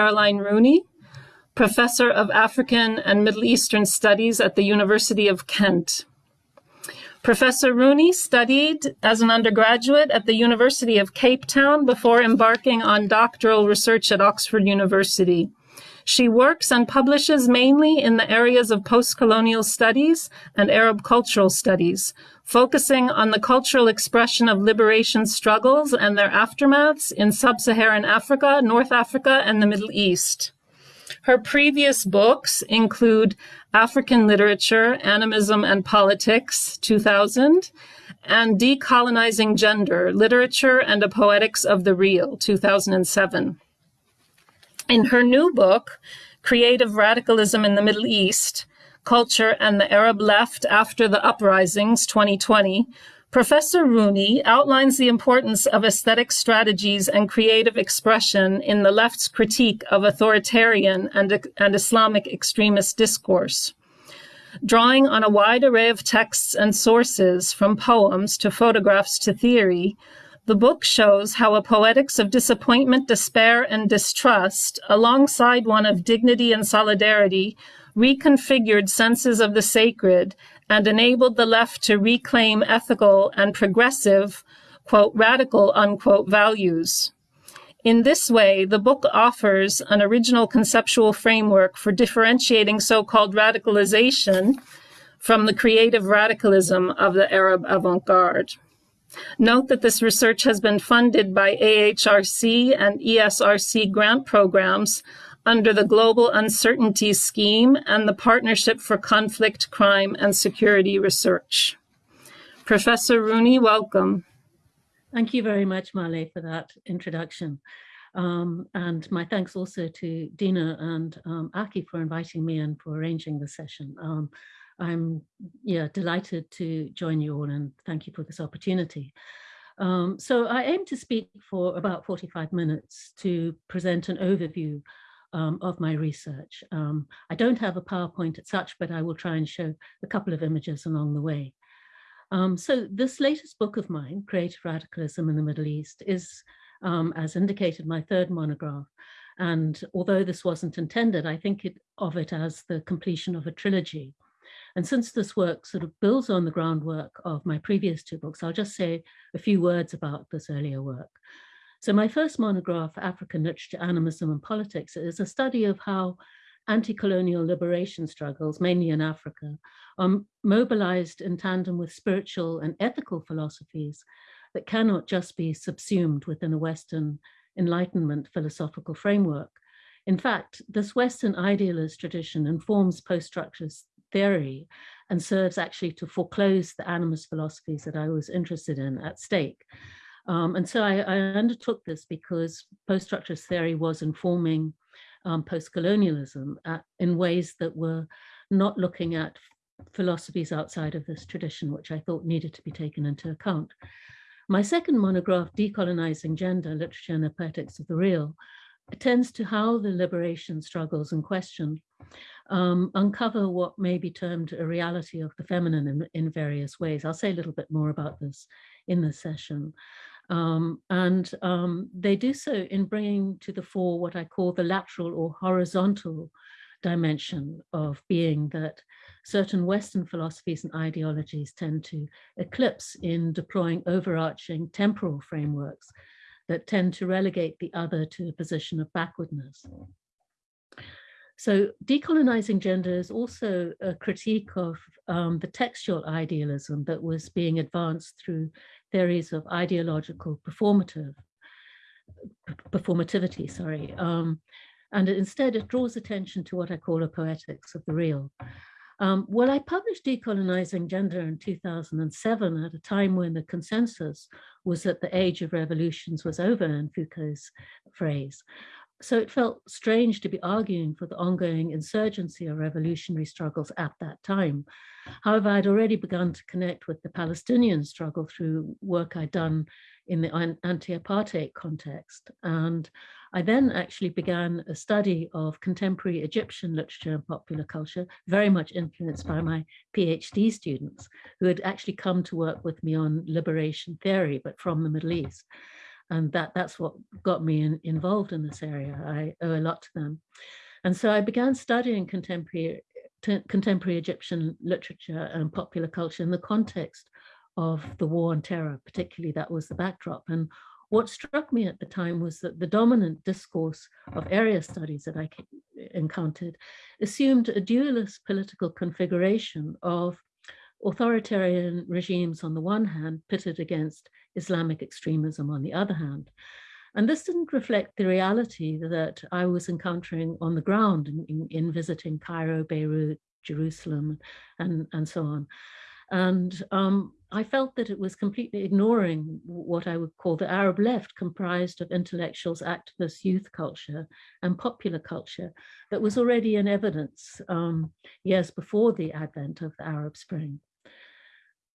Caroline Rooney, Professor of African and Middle Eastern Studies at the University of Kent. Professor Rooney studied as an undergraduate at the University of Cape Town before embarking on doctoral research at Oxford University. She works and publishes mainly in the areas of post-colonial studies and Arab cultural studies, focusing on the cultural expression of liberation struggles and their aftermaths in sub-Saharan Africa, North Africa, and the Middle East. Her previous books include African Literature, Animism and Politics, 2000, and Decolonizing Gender, Literature and a Poetics of the Real, 2007. In her new book, Creative Radicalism in the Middle East, Culture and the Arab Left After the Uprisings 2020, Professor Rooney outlines the importance of aesthetic strategies and creative expression in the left's critique of authoritarian and, and Islamic extremist discourse. Drawing on a wide array of texts and sources, from poems to photographs to theory, the book shows how a poetics of disappointment, despair, and distrust, alongside one of dignity and solidarity, reconfigured senses of the sacred and enabled the left to reclaim ethical and progressive, quote, radical, unquote, values. In this way, the book offers an original conceptual framework for differentiating so-called radicalization from the creative radicalism of the Arab avant-garde. Note that this research has been funded by AHRC and ESRC grant programs under the Global Uncertainty Scheme and the Partnership for Conflict, Crime and Security Research. Professor Rooney, welcome. Thank you very much, Marley, for that introduction. Um, and my thanks also to Dina and um, Aki for inviting me and for arranging the session. Um, I'm yeah delighted to join you all and thank you for this opportunity. Um, so I aim to speak for about 45 minutes to present an overview um, of my research. Um, I don't have a PowerPoint as such, but I will try and show a couple of images along the way. Um, so this latest book of mine, Creative Radicalism in the Middle East, is, um, as indicated, my third monograph. And although this wasn't intended, I think it, of it as the completion of a trilogy. And since this work sort of builds on the groundwork of my previous two books, I'll just say a few words about this earlier work. So my first monograph, African Literature, Animism and Politics, is a study of how anti-colonial liberation struggles, mainly in Africa, are mobilized in tandem with spiritual and ethical philosophies that cannot just be subsumed within a Western Enlightenment philosophical framework. In fact, this Western idealist tradition informs post-structuralist theory and serves actually to foreclose the animist philosophies that I was interested in at stake. Um, and so I, I, undertook this because post-structuralist theory was informing um, post-colonialism in ways that were not looking at philosophies outside of this tradition, which I thought needed to be taken into account. My second monograph, Decolonizing Gender, Literature and the Poetics of the Real, attends to how the liberation struggles in question um, uncover what may be termed a reality of the feminine in, in, various ways. I'll say a little bit more about this in the session. Um, and um, they do so in bringing to the fore what I call the lateral or horizontal dimension of being that certain Western philosophies and ideologies tend to eclipse in deploying overarching temporal frameworks that tend to relegate the other to a position of backwardness. So decolonizing gender is also a critique of um, the textual idealism that was being advanced through theories of ideological performative performativity, sorry. Um, and instead it draws attention to what I call a poetics of the real. Um, well, I published Decolonizing Gender in 2007 at a time when the consensus was that the age of revolutions was over in Foucault's phrase. So it felt strange to be arguing for the ongoing insurgency or revolutionary struggles at that time. However, I'd already begun to connect with the Palestinian struggle through work I'd done in the anti-apartheid context. And I then actually began a study of contemporary Egyptian literature and popular culture, very much influenced by my PhD students who had actually come to work with me on liberation theory, but from the Middle East. and that that's what got me in, involved in this area. I owe a lot to them. And so I began studying contemporary, contemporary Egyptian literature and popular culture in the context of the war on terror, particularly that was the backdrop. And what struck me at the time was that the dominant discourse of area studies that I encountered assumed a dualist political configuration of authoritarian regimes on the one hand pitted against Islamic extremism on the other hand. And this didn't reflect the reality that I was encountering on the ground in, in, in visiting Cairo, Beirut, Jerusalem, and, and so on. And um, I felt that it was completely ignoring what I would call the Arab left, comprised of intellectuals, activists, youth culture, and popular culture that was already in evidence um, years before the advent of the Arab Spring.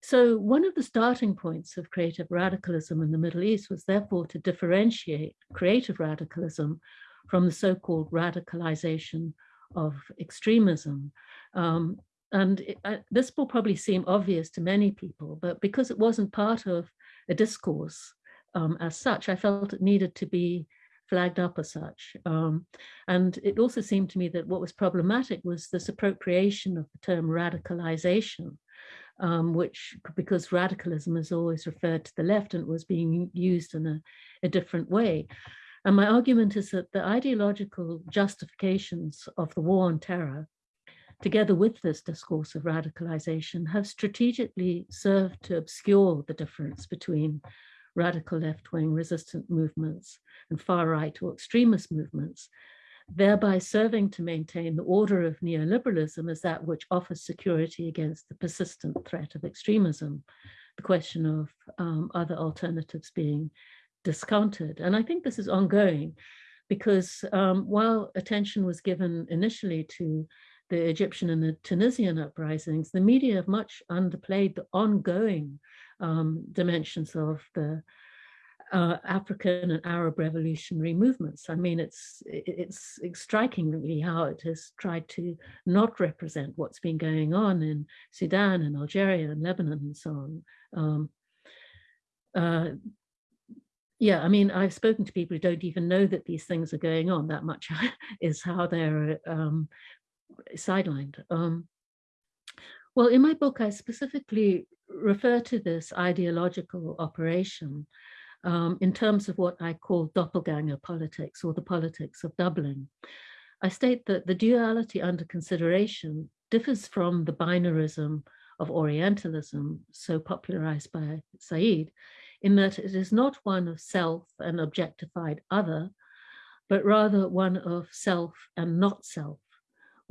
So one of the starting points of creative radicalism in the Middle East was therefore to differentiate creative radicalism from the so-called radicalization of extremism. Um, and it, uh, this will probably seem obvious to many people, but because it wasn't part of a discourse um, as such, I felt it needed to be flagged up as such. Um, and it also seemed to me that what was problematic was this appropriation of the term radicalization um, which because radicalism is always referred to the left and was being used in a, a different way. And my argument is that the ideological justifications of the war on terror, together with this discourse of radicalization, have strategically served to obscure the difference between radical left-wing resistant movements and far-right or extremist movements thereby serving to maintain the order of neoliberalism as that which offers security against the persistent threat of extremism, the question of um, other alternatives being discounted. And I think this is ongoing because um, while attention was given initially to the Egyptian and the Tunisian uprisings, the media have much underplayed the ongoing um, dimensions of the uh, African and Arab revolutionary movements. I mean, it's it's striking really how it has tried to not represent what's been going on in Sudan and Algeria and Lebanon and so on. Um, uh, yeah, I mean, I've spoken to people who don't even know that these things are going on. That much is how they're um, sidelined. Um, well, in my book, I specifically refer to this ideological operation um, in terms of what I call doppelganger politics or the politics of doubling. I state that the duality under consideration differs from the binarism of Orientalism, so popularized by Said, in that it is not one of self and objectified other, but rather one of self and not self,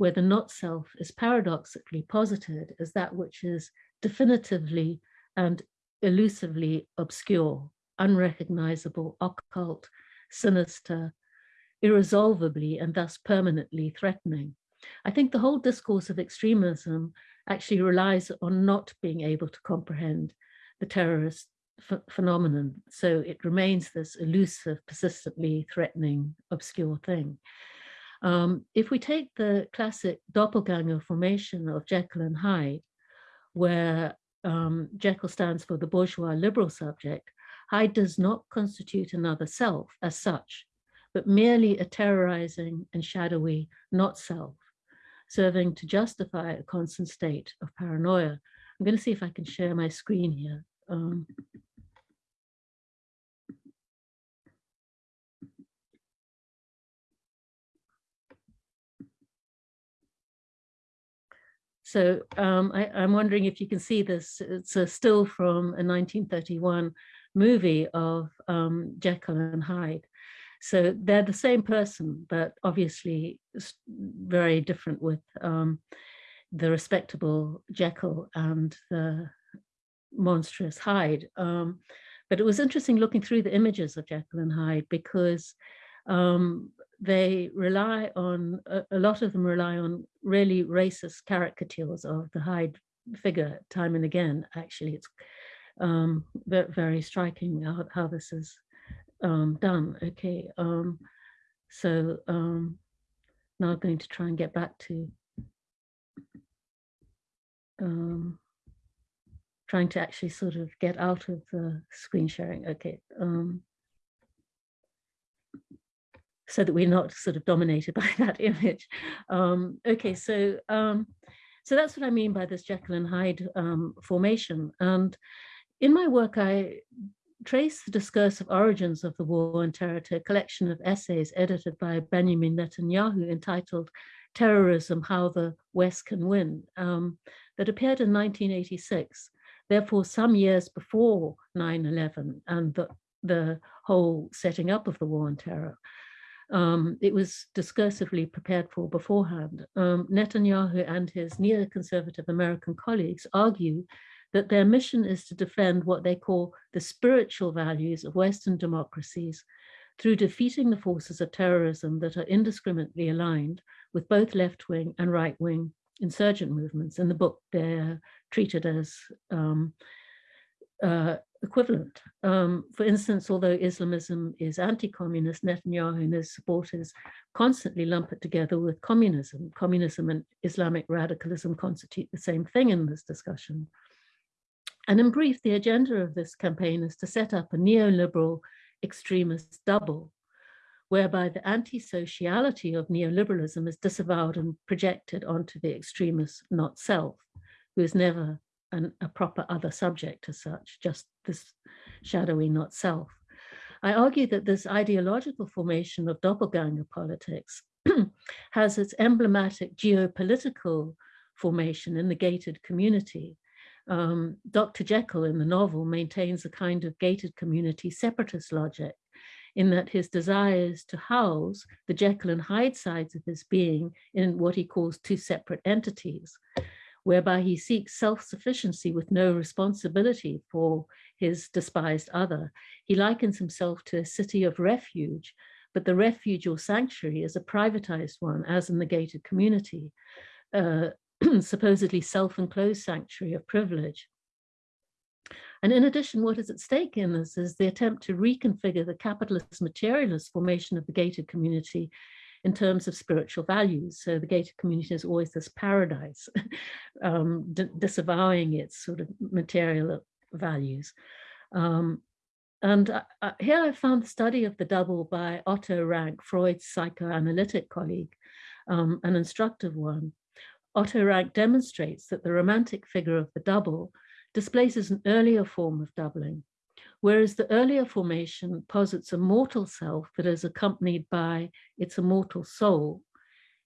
where the not self is paradoxically posited as that which is definitively and elusively obscure unrecognizable, occult, sinister, irresolvably and thus permanently threatening. I think the whole discourse of extremism actually relies on not being able to comprehend the terrorist phenomenon. So it remains this elusive, persistently threatening, obscure thing. Um, if we take the classic doppelganger formation of Jekyll and Hyde, where um, Jekyll stands for the bourgeois liberal subject, Hyde does not constitute another self as such, but merely a terrorizing and shadowy not self, serving to justify a constant state of paranoia. I'm going to see if I can share my screen here. Um, So um, I, am wondering if you can see this. It's a still from a 1931 movie of um, Jekyll and Hyde. So they're the same person, but obviously very different with um, the respectable Jekyll and the monstrous Hyde. Um, but it was interesting looking through the images of Jekyll and Hyde because um, they rely on, a, a, lot of them rely on really racist caricatures of the Hyde figure time and again. Actually, it's um, very striking how, how this is um, done. Okay, um, so um, now I'm going to try and get back to um, trying to actually sort of get out of the screen sharing. Okay. Um, so that we're not sort of dominated by that image. Um, okay, so um, so that's what I mean by this Jekyll and Hyde um, formation. And in my work, I trace the discursive origins of the war on terror to a collection of essays edited by Benjamin Netanyahu entitled Terrorism, How the West Can Win, um, that appeared in 1986, therefore some years before 9-11 and the, the whole setting up of the war on terror. Um, it was discursively prepared for beforehand. Um, Netanyahu and his neoconservative American colleagues argue that their mission is to defend what they call the spiritual values of Western democracies through defeating the forces of terrorism that are indiscriminately aligned with both left-wing and right-wing insurgent movements. In the book, they're treated as um, uh, equivalent. Um, for instance, although Islamism is anti-communist, Netanyahu and his supporters constantly lump it together with communism. Communism and Islamic radicalism constitute the same thing in this discussion. And in brief, the agenda of this campaign is to set up a neoliberal extremist double, whereby the anti-sociality of neoliberalism is disavowed and projected onto the extremist not self, who is never an, a proper other subject as such, just this shadowy not self. I argue that this ideological formation of doppelganger politics has its emblematic geopolitical formation in the gated community. Um, Dr. Jekyll in the novel maintains a kind of gated community separatist logic in that his desire is to house the Jekyll and Hyde sides of his being in what he calls two separate entities whereby he seeks self-sufficiency with no responsibility for his despised other. He likens himself to a city of refuge, but the refuge or sanctuary is a privatized one, as in the gated community, uh, supposedly self-enclosed sanctuary of privilege. And in addition, what is at stake in this is the attempt to reconfigure the capitalist materialist formation of the gated community in terms of spiritual values. So the gated community is always this paradise, um, disavowing its sort of material values. Um, and uh, uh, here I found the study of the double by Otto Rank, Freud's psychoanalytic colleague, um, an instructive one. Otto Rank demonstrates that the romantic figure of the double displaces an earlier form of doubling, whereas the earlier formation posits a mortal self that is accompanied by its immortal soul.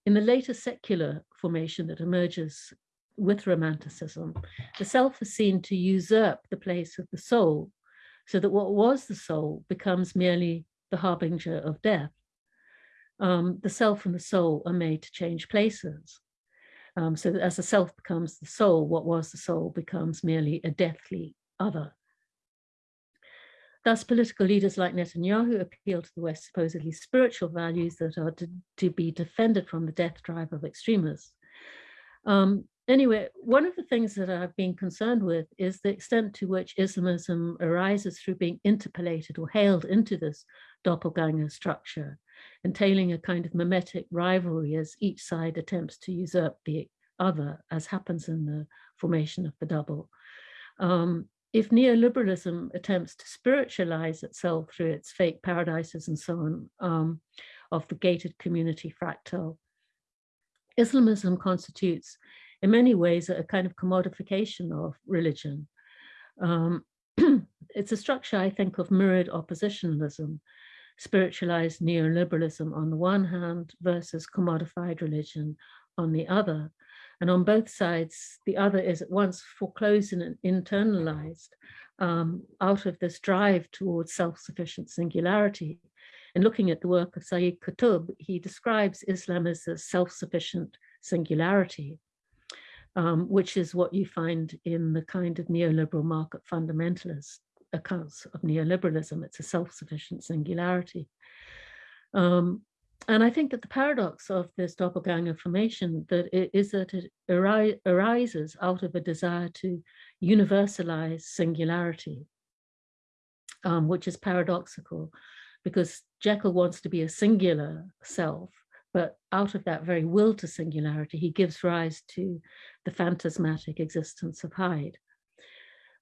In the later secular formation that emerges with Romanticism, the self is seen to usurp the place of the soul, so that what was the soul becomes merely the harbinger of death. Um, the self and the soul are made to change places. Um, so as the self becomes the soul, what was the soul becomes merely a deathly other. Thus, political leaders like Netanyahu appeal to the West's supposedly spiritual values that are to, to be defended from the death drive of extremists. Um, anyway, one of the things that I've been concerned with is the extent to which Islamism arises through being interpellated or hailed into this doppelganger structure, entailing a kind of mimetic rivalry as each side attempts to usurp the other, as happens in the formation of the double. Um, if neoliberalism attempts to spiritualize itself through its fake paradises and so on um, of the gated community fractal, Islamism constitutes in many ways a kind of commodification of religion. Um, it's a structure, I think, of mirrored oppositionalism, spiritualized neoliberalism on the one hand versus commodified religion on the other. And on both sides, the other is at once foreclosed and internalized um, out of this drive towards self-sufficient singularity. And looking at the work of Sayyid Qutb, he describes Islam as a self-sufficient singularity, um, which is what you find in the kind of neoliberal market fundamentalist accounts of neoliberalism. It's a self-sufficient singularity. Um, and I think that the paradox of this doppelganger formation that it is that it ari arises out of a desire to universalize singularity, um, which is paradoxical because Jekyll wants to be a singular self, but out of that very will to singularity, he gives rise to the phantasmatic existence of Hyde.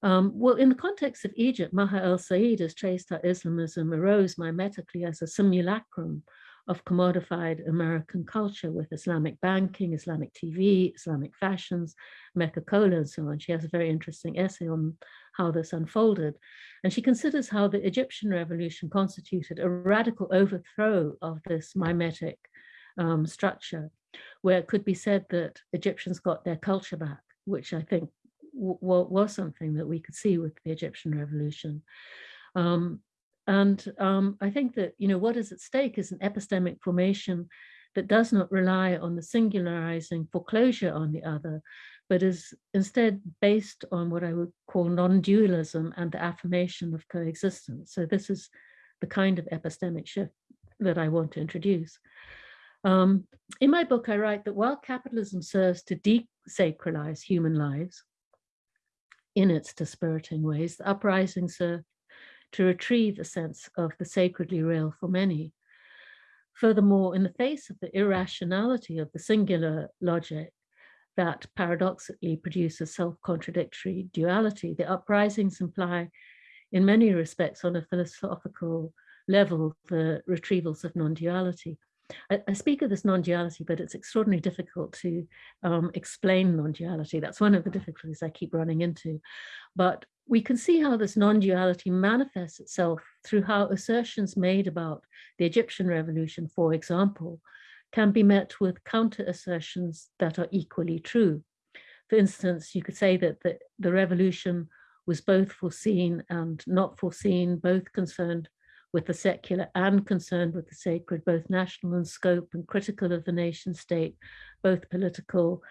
Um, well, in the context of Egypt, Maher el-Sayed has traced how Islamism arose mimetically as a simulacrum of commodified American culture with Islamic banking, Islamic TV, Islamic fashions, Mecca Cola and so on. She has a very interesting essay on how this unfolded. And she considers how the Egyptian revolution constituted a radical overthrow of this mimetic um, structure, where it could be said that Egyptians got their culture back, which I think was something that we could see with the Egyptian revolution. Um, and um, I think that, you know, what is at stake is an epistemic formation that does not rely on the singularizing foreclosure on the other, but is instead based on what I would call non-dualism and the affirmation of coexistence. So this is the kind of epistemic shift that I want to introduce. Um, in my book, I write that while capitalism serves to desacralize human lives in its dispiriting ways, the uprisings serve to retrieve a sense of the sacredly real for many. Furthermore, in the face of the irrationality of the singular logic that paradoxically produces self-contradictory duality, the uprisings imply in many respects on a philosophical level the retrievals of non-duality. I, I, speak of this non-duality, but it's extraordinarily difficult to um, explain non-duality. That's one of the difficulties I keep running into. But we can see how this non-duality manifests itself through how assertions made about the Egyptian revolution, for example, can be met with counter assertions that are equally true. For instance, you could say that the, the revolution was both foreseen and not foreseen, both concerned with the secular and concerned with the sacred, both national in scope and critical of the nation state, both political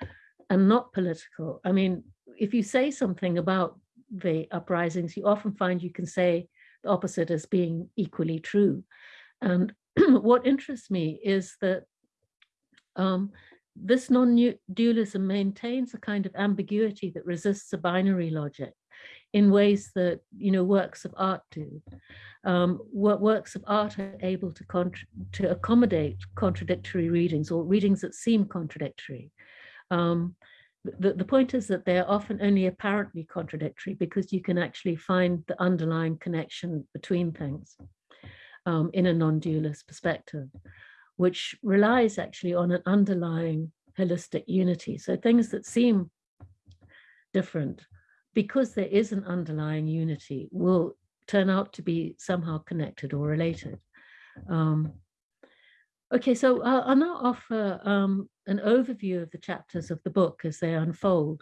and not political. I mean, if you say something about the uprisings, you often find you can say the opposite as being equally true. And what interests me is that um, this non-dualism maintains a kind of ambiguity that resists a binary logic in ways that you know works of art do. Um, what works of art are able to to accommodate contradictory readings or readings that seem contradictory. Um, the, the point is that they're often only apparently contradictory because you can actually find the underlying connection between things um, in a non-dualist perspective, which relies actually on an underlying holistic unity. So things that seem different, because there is an underlying unity, will turn out to be somehow connected or related. Um, Okay, so I'll, I'll now offer um, an overview of the chapters of the book as they unfold.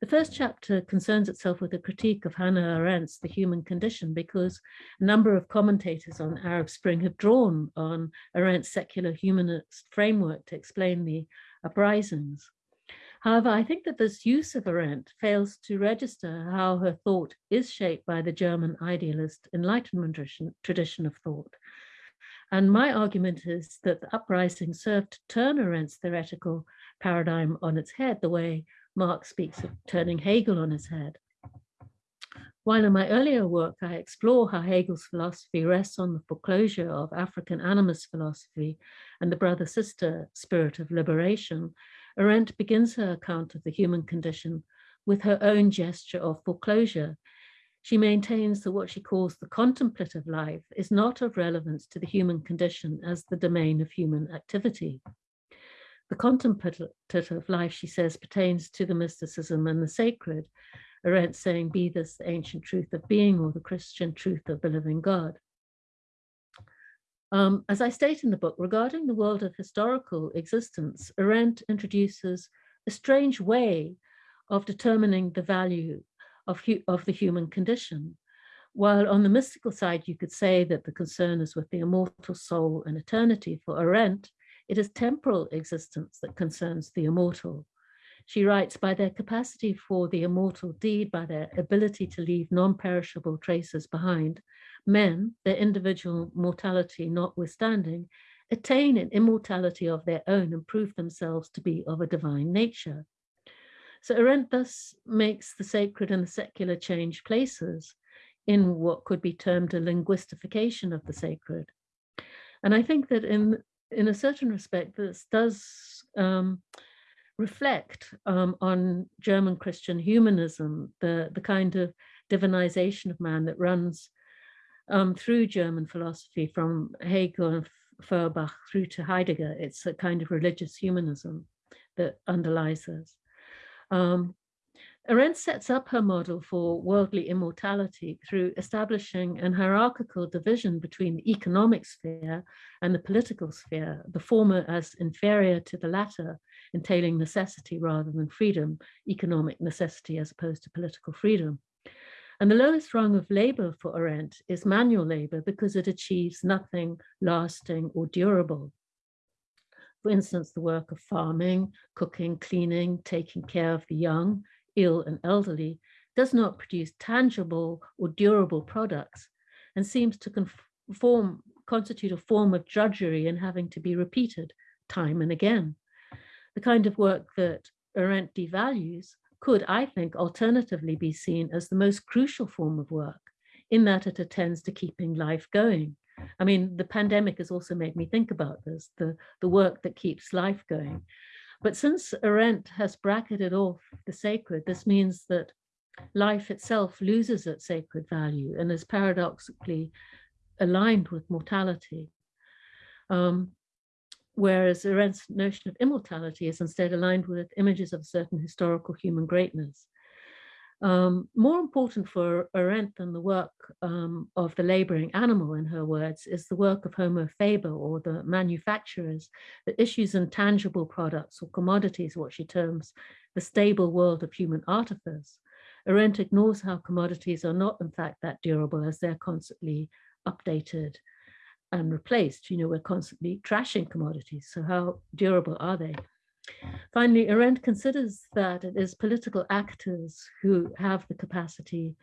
The first chapter concerns itself with a critique of Hannah Arendt's The Human Condition because a number of commentators on Arab Spring have drawn on Arendt's secular humanist framework to explain the uprisings. However, I think that this use of Arendt fails to register how her thought is shaped by the German idealist Enlightenment tradition, of thought and my argument is that the uprising served to turn Arendt's theoretical paradigm on its head, the way Marx speaks of turning Hegel on his head. While in my earlier work, I explore how Hegel's philosophy rests on the foreclosure of African animist philosophy and the brother-sister spirit of liberation, Arendt begins her account of the human condition with her own gesture of foreclosure she maintains that what she calls the contemplative life is not of relevance to the human condition as the domain of human activity. The contemplative life, she says, pertains to the mysticism and the sacred, Arendt saying, be this the ancient truth of being or the Christian truth of the living God. Um, as I state in the book, regarding the world of historical existence, Arendt introduces a strange way of determining the value of, of the human condition. While on the mystical side, you could say that the concern is with the immortal soul and eternity for Arendt, it is temporal existence that concerns the immortal. She writes, by their capacity for the immortal deed, by their ability to leave non-perishable traces behind, men, their individual mortality notwithstanding, attain an immortality of their own and prove themselves to be of a divine nature. So Arendt thus makes the sacred and the secular change places in what could be termed a linguistification of the sacred. And I think that in, in a certain respect, this does um, reflect um, on German Christian humanism, the, the kind of divinization of man that runs um, through German philosophy from Hegel and Feuerbach through to Heidegger. It's a kind of religious humanism that underlies this. Um, Arendt sets up her model for worldly immortality through establishing an hierarchical division between the economic sphere and the political sphere, the former as inferior to the latter, entailing necessity rather than freedom, economic necessity as opposed to political freedom. And the lowest rung of labor for Arendt is manual labor because it achieves nothing lasting or durable. For instance, the work of farming, cooking, cleaning, taking care of the young, ill and elderly does not produce tangible or durable products and seems to conform, constitute a form of drudgery and having to be repeated time and again. The kind of work that Arendt devalues could, I think, alternatively be seen as the most crucial form of work in that it attends to keeping life going. I mean, the pandemic has also made me think about this, the, the work that keeps life going. But since Arendt has bracketed off the sacred, this means that life itself loses its sacred value and is paradoxically aligned with mortality. Um, whereas Arendt's notion of immortality is instead aligned with images of certain historical human greatness. Um, more important for Arendt than the work um, of the laboring animal, in her words, is the work of Homo Faber or the manufacturers that issues intangible products or commodities, what she terms the stable world of human artifice. Arendt ignores how commodities are not, in fact, that durable as they're constantly updated and replaced. You know, we're constantly trashing commodities. So how durable are they? Finally, Arendt considers that it is political actors who have the capacity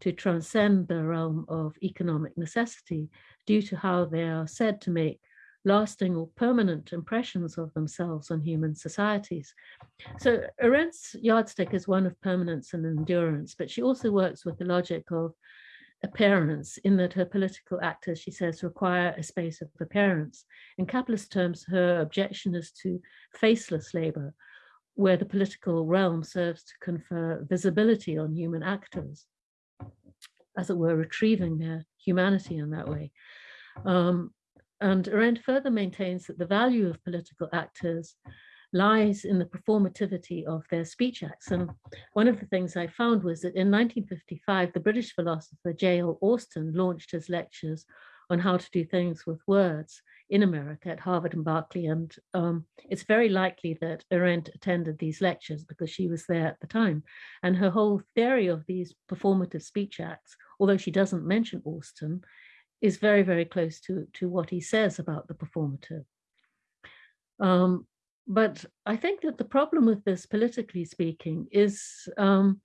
to transcend the realm of economic necessity due to how they are said to make lasting or permanent impressions of themselves on human societies. So Arendt's yardstick is one of permanence and endurance, but she also works with the logic of appearance in that her political actors, she says, require a space of appearance. In capitalist terms, her objection is to faceless labor, where the political realm serves to confer visibility on human actors, as it were, retrieving their humanity in that way. Um, and Arendt further maintains that the value of political actors lies in the performativity of their speech acts. And one of the things I found was that in 1955, the British philosopher J.L. Austin launched his lectures on how to do things with words in America at Harvard and Berkeley. And um, it's very likely that Arendt attended these lectures because she was there at the time. And her whole theory of these performative speech acts, although she doesn't mention Austin, is very, very close to, to what he says about the performative. Um, but I think that the problem with this, politically speaking, is um,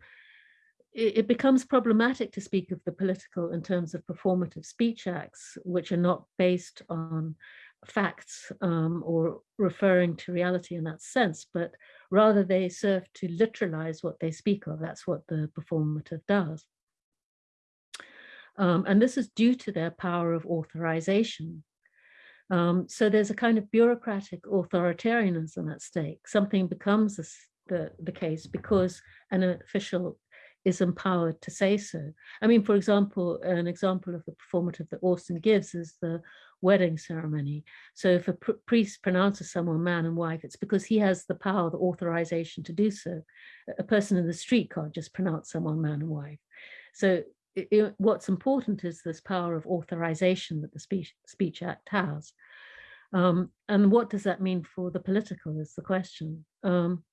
it, it, becomes problematic to speak of the political in terms of performative speech acts, which are not based on facts um, or referring to reality in that sense, but rather they serve to literalize what they speak of. That's what the performative does. Um, and this is due to their power of authorization. Um, so there's a kind of bureaucratic authoritarianism at stake. Something becomes the, the case because an official is empowered to say so. I mean, for example, an example of the performative that Austin gives is the wedding ceremony. So if a pr priest pronounces someone man and wife, it's because he has the power, the authorization to do so. A person in the street can't just pronounce someone man and wife. So it, it, what's important is this power of authorization that the Speech, Speech Act has. Um, and what does that mean for the political is the question. Um,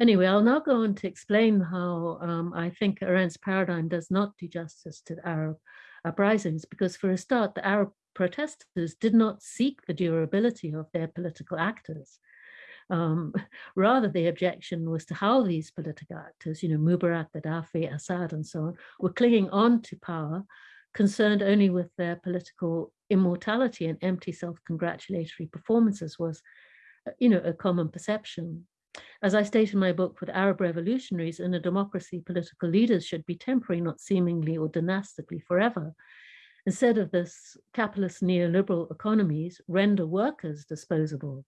anyway, I'll now go on to explain how um, I think Arendt's paradigm does not do justice to the Arab uprisings, because for a start, the Arab protesters did not seek the durability of their political actors. Um, rather, the objection was to how these political actors, you know, Mubarak, Gaddafi, Assad, and so on, were clinging on to power, concerned only with their political immortality and empty self-congratulatory performances was, uh, you know, a common perception. As I state in my book, with Arab revolutionaries in a democracy, political leaders should be temporary, not seemingly or dynastically forever. Instead of this, capitalist neoliberal economies render workers disposable.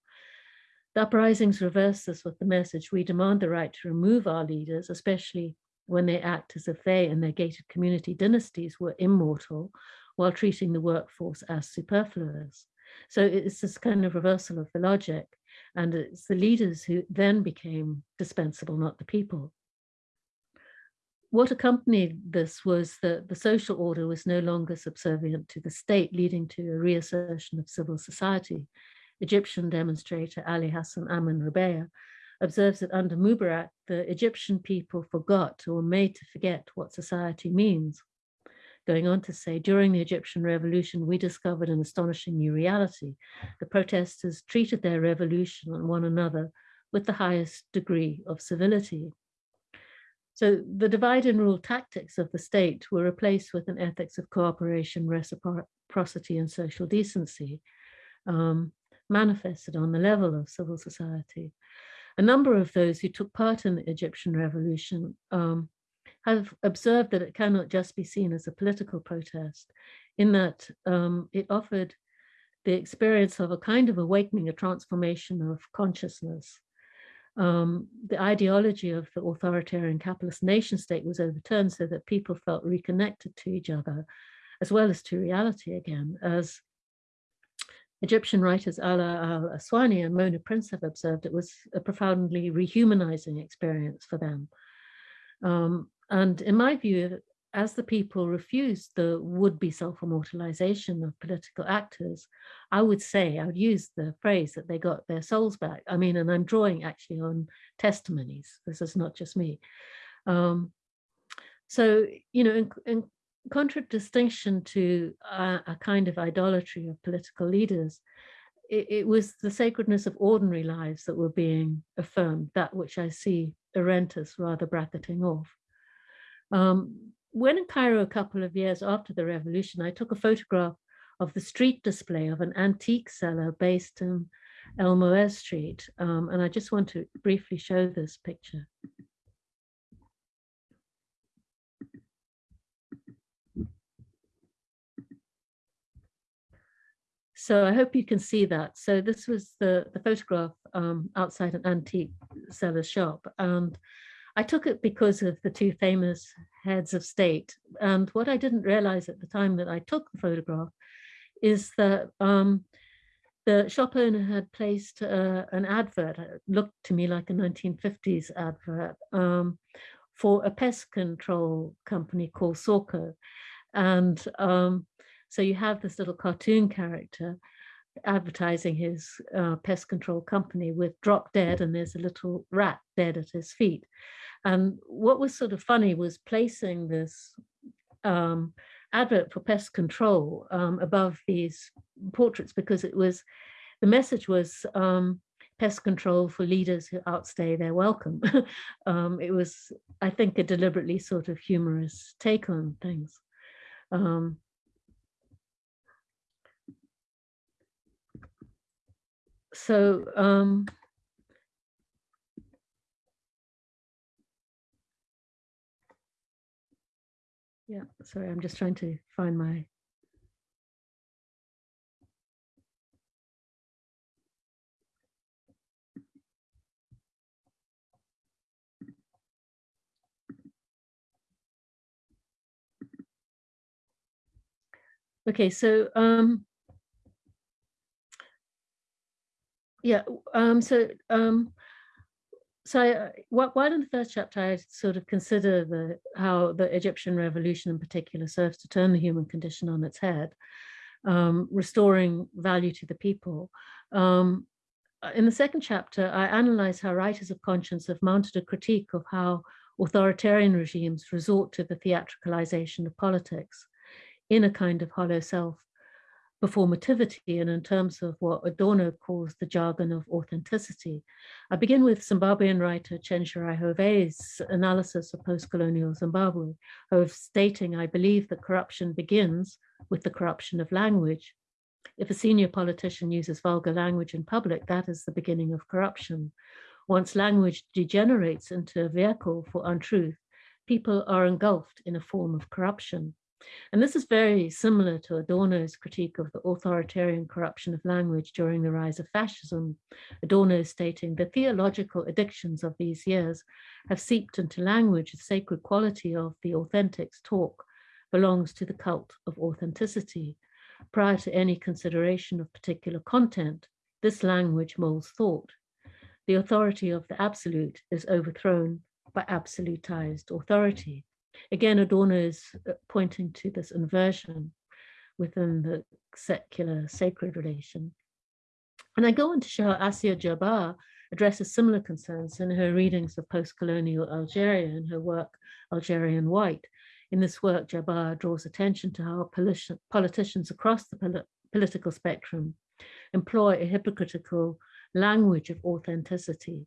The uprisings reverse this with the message, we demand the right to remove our leaders, especially when they act as if they and their gated community dynasties were immortal while treating the workforce as superfluous. So it's this kind of reversal of the logic. And it's the leaders who then became dispensable, not the people. What accompanied this was that the social order was no longer subservient to the state, leading to a reassertion of civil society. Egyptian demonstrator Ali Hassan Amin Rabea observes that under Mubarak, the Egyptian people forgot or were made to forget what society means. Going on to say, during the Egyptian revolution, we discovered an astonishing new reality. The protesters treated their revolution and one another with the highest degree of civility. So the divide and rule tactics of the state were replaced with an ethics of cooperation, reciprocity, and social decency, um, manifested on the level of civil society. A number of those who took part in the Egyptian revolution um, have observed that it cannot just be seen as a political protest, in that um, it offered the experience of a kind of awakening, a transformation of consciousness. Um, the ideology of the authoritarian capitalist nation state was overturned so that people felt reconnected to each other, as well as to reality again, as Egyptian writers Ala al-Aswani and Mona Prince have observed it was a profoundly rehumanizing experience for them. Um, and in my view, as the people refused the would-be self-immortalization of political actors, I would say, I would use the phrase that they got their souls back. I mean, and I'm drawing actually on testimonies. This is not just me. Um, so, you know, in, in contradistinction to a, a, kind of idolatry of political leaders, it, it was the sacredness of ordinary lives that were being affirmed, that which I see Arendt rather bracketing off. Um, when in Cairo a couple of years after the revolution, I took a photograph of the street display of an antique seller based in El Moez Street. Um, and I just want to briefly show this picture. So I hope you can see that. So this was the, the photograph um, outside an antique seller's shop. And I took it because of the two famous heads of state. And what I didn't realize at the time that I took the photograph is that um, the shop owner had placed uh, an advert, it looked to me like a 1950s advert, um, for a pest control company called Sorco. And um, so you have this little cartoon character advertising his uh, pest control company with drop dead and there's a little rat dead at his feet. And what was sort of funny was placing this um, advert for pest control um, above these portraits because it was, the message was um, pest control for leaders who outstay their welcome. Um, it was, I think, a deliberately sort of humorous take on things. Um, so um, Yeah, sorry, I'm just trying to find my Okay, so um, yeah, um, so um, so I, while in the first chapter, I sort of consider the how the Egyptian revolution in particular serves to turn the human condition on its head, um, restoring value to the people. Um, in the second chapter, I analyze how writers of conscience have mounted a critique of how authoritarian regimes resort to the theatricalization of politics in a kind of hollow self performativity and in terms of what Adorno calls the jargon of authenticity. I begin with Zimbabwean writer Chenjerai Hove's analysis of post-colonial Zimbabwe, of stating, I believe that corruption begins with the corruption of language. If a senior politician uses vulgar language in public, that is the beginning of corruption. Once language degenerates into a vehicle for untruth, people are engulfed in a form of corruption. And this is very similar to Adorno's critique of the authoritarian corruption of language during the rise of fascism. Adorno stating the theological addictions of these years have seeped into language. The sacred quality of the authentics talk belongs to the cult of authenticity. prior to any consideration of particular content, this language molds thought. The authority of the absolute is overthrown by absolutized authority. Again, Adorno is uh, pointing to this inversion within the secular sacred relation. And I go on to show how Assia Djebar addresses similar concerns in her readings of post-colonial Algeria and her work Algerian White. In this work, Djebar draws attention to how politicians across the pol political spectrum employ a hypocritical language of authenticity,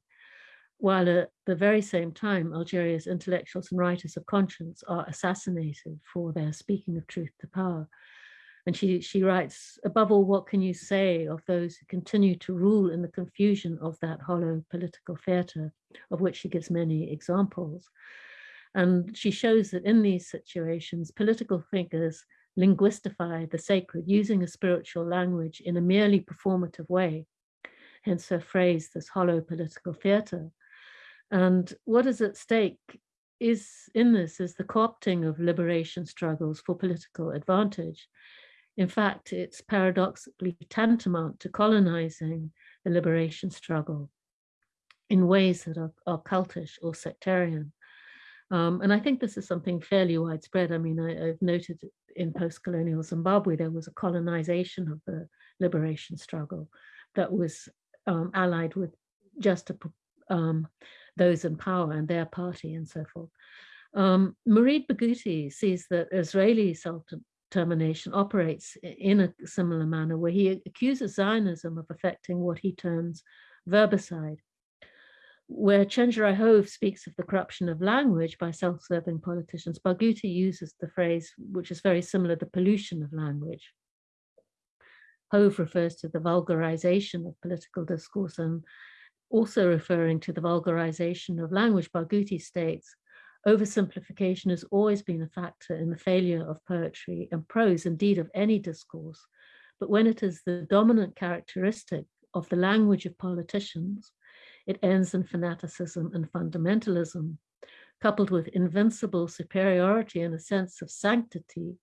while at the very same time, Algeria's intellectuals and writers of conscience are assassinated for their speaking of truth to power. And she, she writes, above all, what can you say of those who continue to rule in the confusion of that hollow political theatre, of which she gives many examples. And she shows that in these situations, political figures linguistify the sacred using a spiritual language in a merely performative way. Hence her phrase, this hollow political theatre. And what is at stake is in this is the co-opting of liberation struggles for political advantage. In fact, it's paradoxically tantamount to colonizing the liberation struggle in ways that are, are cultish or sectarian. Um, and I think this is something fairly widespread. I mean, I, have noted in post-colonial Zimbabwe, there was a colonization of the liberation struggle that was um, allied with just a, um, those in power and their party and so forth. Um, Barghouti sees that Israeli self-determination operates in a similar manner where he accuses Zionism of affecting what he terms verbicide, where Chenjerai Hove speaks of the corruption of language by self-serving politicians, Barghouti uses the phrase, which is very similar, the pollution of language. Hove refers to the vulgarization of political discourse and also referring to the vulgarization of language, Barghouti states, oversimplification has always been a factor in the failure of poetry and prose, indeed of any discourse. But when it is the dominant characteristic of the language of politicians, it ends in fanaticism and fundamentalism, coupled with invincible superiority and a sense of sanctity.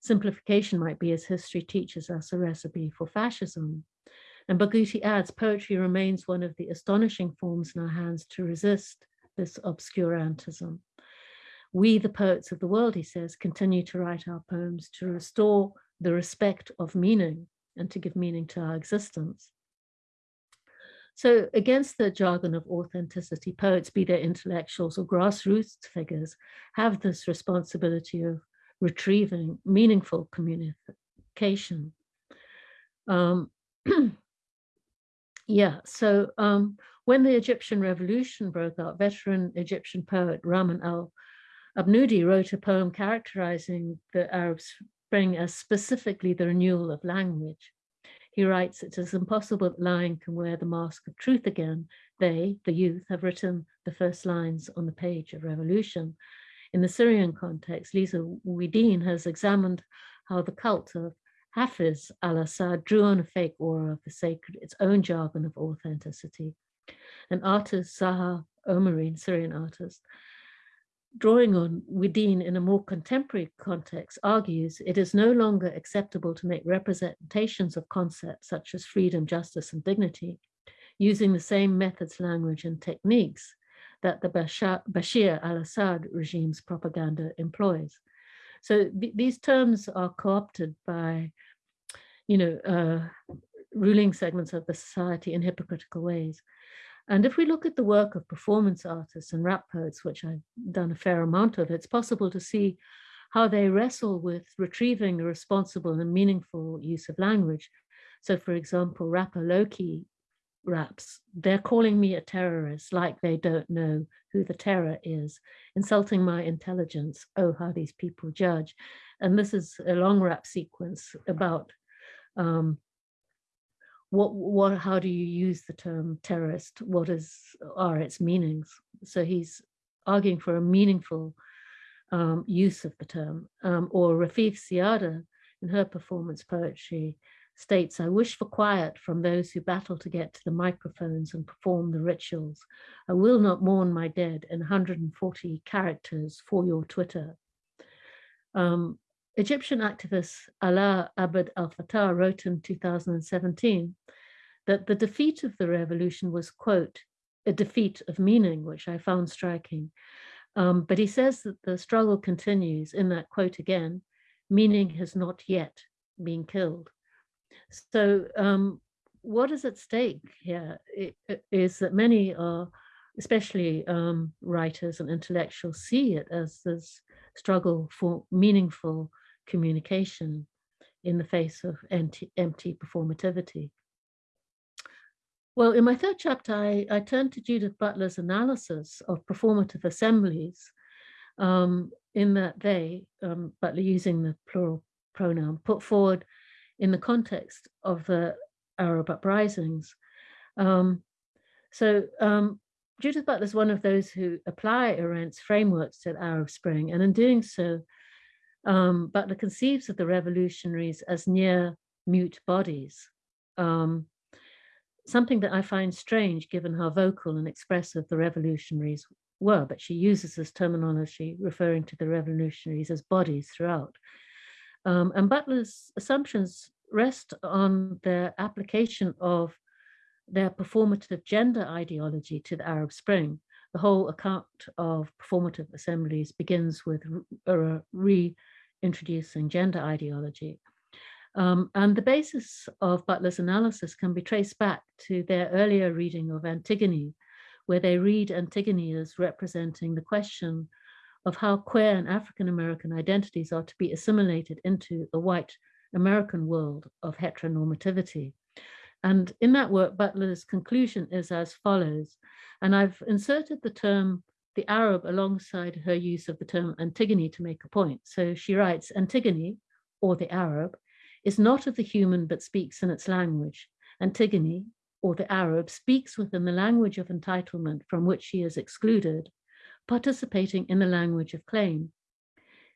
Simplification might be, as history teaches us, a recipe for fascism. And Barghouti adds, poetry remains one of the astonishing forms in our hands to resist this obscurantism. We, the poets of the world, he says, continue to write our poems to restore the respect of meaning and to give meaning to our existence. So against the jargon of authenticity, poets, be they intellectuals or grassroots figures, have this responsibility of retrieving meaningful communication. Um, yeah, so um, when the Egyptian revolution broke out, veteran Egyptian poet Rahman al-Abnudi wrote a poem characterizing the Arab Spring as specifically the renewal of language. He writes, it is impossible that lying can wear the mask of truth again. They, the youth, have written the first lines on the page of revolution. In the Syrian context, Lisa Wedeen has examined how the cult of Hafiz al-Assad drew on a fake aura of the sacred, its own jargon of authenticity. An artist, Zaha Omarine, Syrian artist, drawing on Wedeen in a more contemporary context, argues it is no longer acceptable to make representations of concepts such as freedom, justice, and dignity using the same methods, language, and techniques that the Bashar al-Assad regime's propaganda employs. So th these terms are co-opted by, you know, uh, ruling segments of the society in hypocritical ways. And if we look at the work of performance artists and rap poets, which I've done a fair amount of, it's possible to see how they wrestle with retrieving a responsible and meaningful use of language. So for example, rapper Lowkey raps, they're calling me a terrorist like they don't know who the terror is, insulting my intelligence. Oh, how these people judge. And this is a long rap sequence about um, what what how do you use the term terrorist? What is are its meanings? So he's arguing for a meaningful um, use of the term. Um, or Rafeef Ziadah in her performance poetry states I wish for quiet from those who battle to get to the microphones and perform the rituals. I will not mourn my dead in 140 characters for your Twitter. Um, Egyptian activist Alaa Abd al-Fattah wrote in 2017 that the defeat of the revolution was, quote, a defeat of meaning, which I found striking. Um, but he says that the struggle continues in that quote again, meaning has not yet been killed. So um, what is at stake here is that many are, especially um, writers and intellectuals, see it as this struggle for meaningful communication in the face of empty, empty performativity. Well, in my third chapter, I, I turned to Judith Butler's analysis of performative assemblies um, in that they, um, Butler using the plural pronoun, put forward in the context of the Arab uprisings. Um, so um, Judith Butler is one of those who apply Arendt's frameworks to the Arab Spring, and in doing so, um, Butler conceives of the revolutionaries as near mute bodies, um, something that I find strange given how vocal and expressive the revolutionaries were, but she uses this terminology referring to the revolutionaries as bodies throughout. Um, and Butler's assumptions rest on their application of their performative gender ideology to the Arab Spring. The whole account of performative assemblies begins with reintroducing gender ideology. Um, and the basis of Butler's analysis can be traced back to their earlier reading of Antigone, where they read Antigone as representing the question of how queer and African-American identities are to be assimilated into the white American world of heteronormativity. And in that work, Butler's conclusion is as follows, and I've inserted the term the Arab alongside her use of the term Antigone to make a point. So she writes, Antigone, or the Arab, is not of the human but speaks in its language. Antigone, or the Arab, speaks within the language of entitlement from which she is excluded, participating in the language of claim.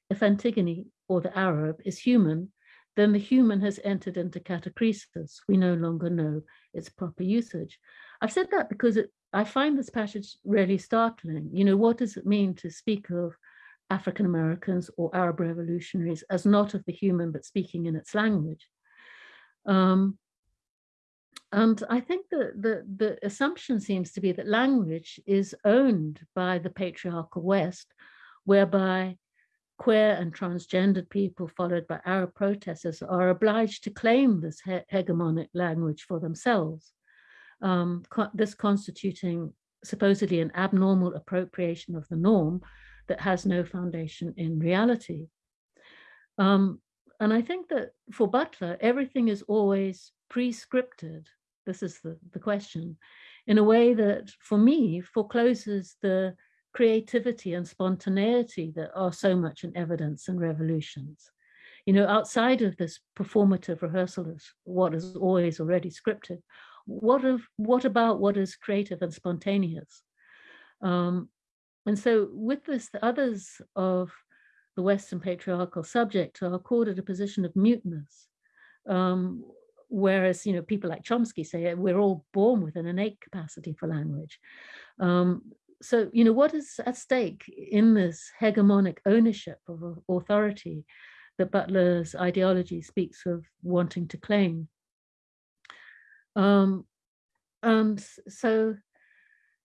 If Antigone, or the Arab, is human, then the human has entered into catachresis. We no longer know its proper usage. I've said that because it, I find this passage really startling. You know, what does it mean to speak of African Americans or Arab revolutionaries as not of the human, but speaking in its language? Um, and I think that the, the assumption seems to be that language is owned by the patriarchal West, whereby queer and transgendered people followed by Arab protesters are obliged to claim this he hegemonic language for themselves, um, this constituting supposedly an abnormal appropriation of the norm that has no foundation in reality. Um, and I think that for Butler, everything is always pre-scripted. This is the, the question, in a way that for me forecloses the creativity and spontaneity that are so much in evidence and revolutions. You know, outside of this performative rehearsal of what is always already scripted, what of what about what is creative and spontaneous? Um, and so with this, the others of the Western patriarchal subject are accorded a position of muteness. Um, whereas, you know, people like Chomsky say we're all born with an innate capacity for language. Um, so, you know, what is at stake in this hegemonic ownership of authority that Butler's ideology speaks of wanting to claim? Um, and so,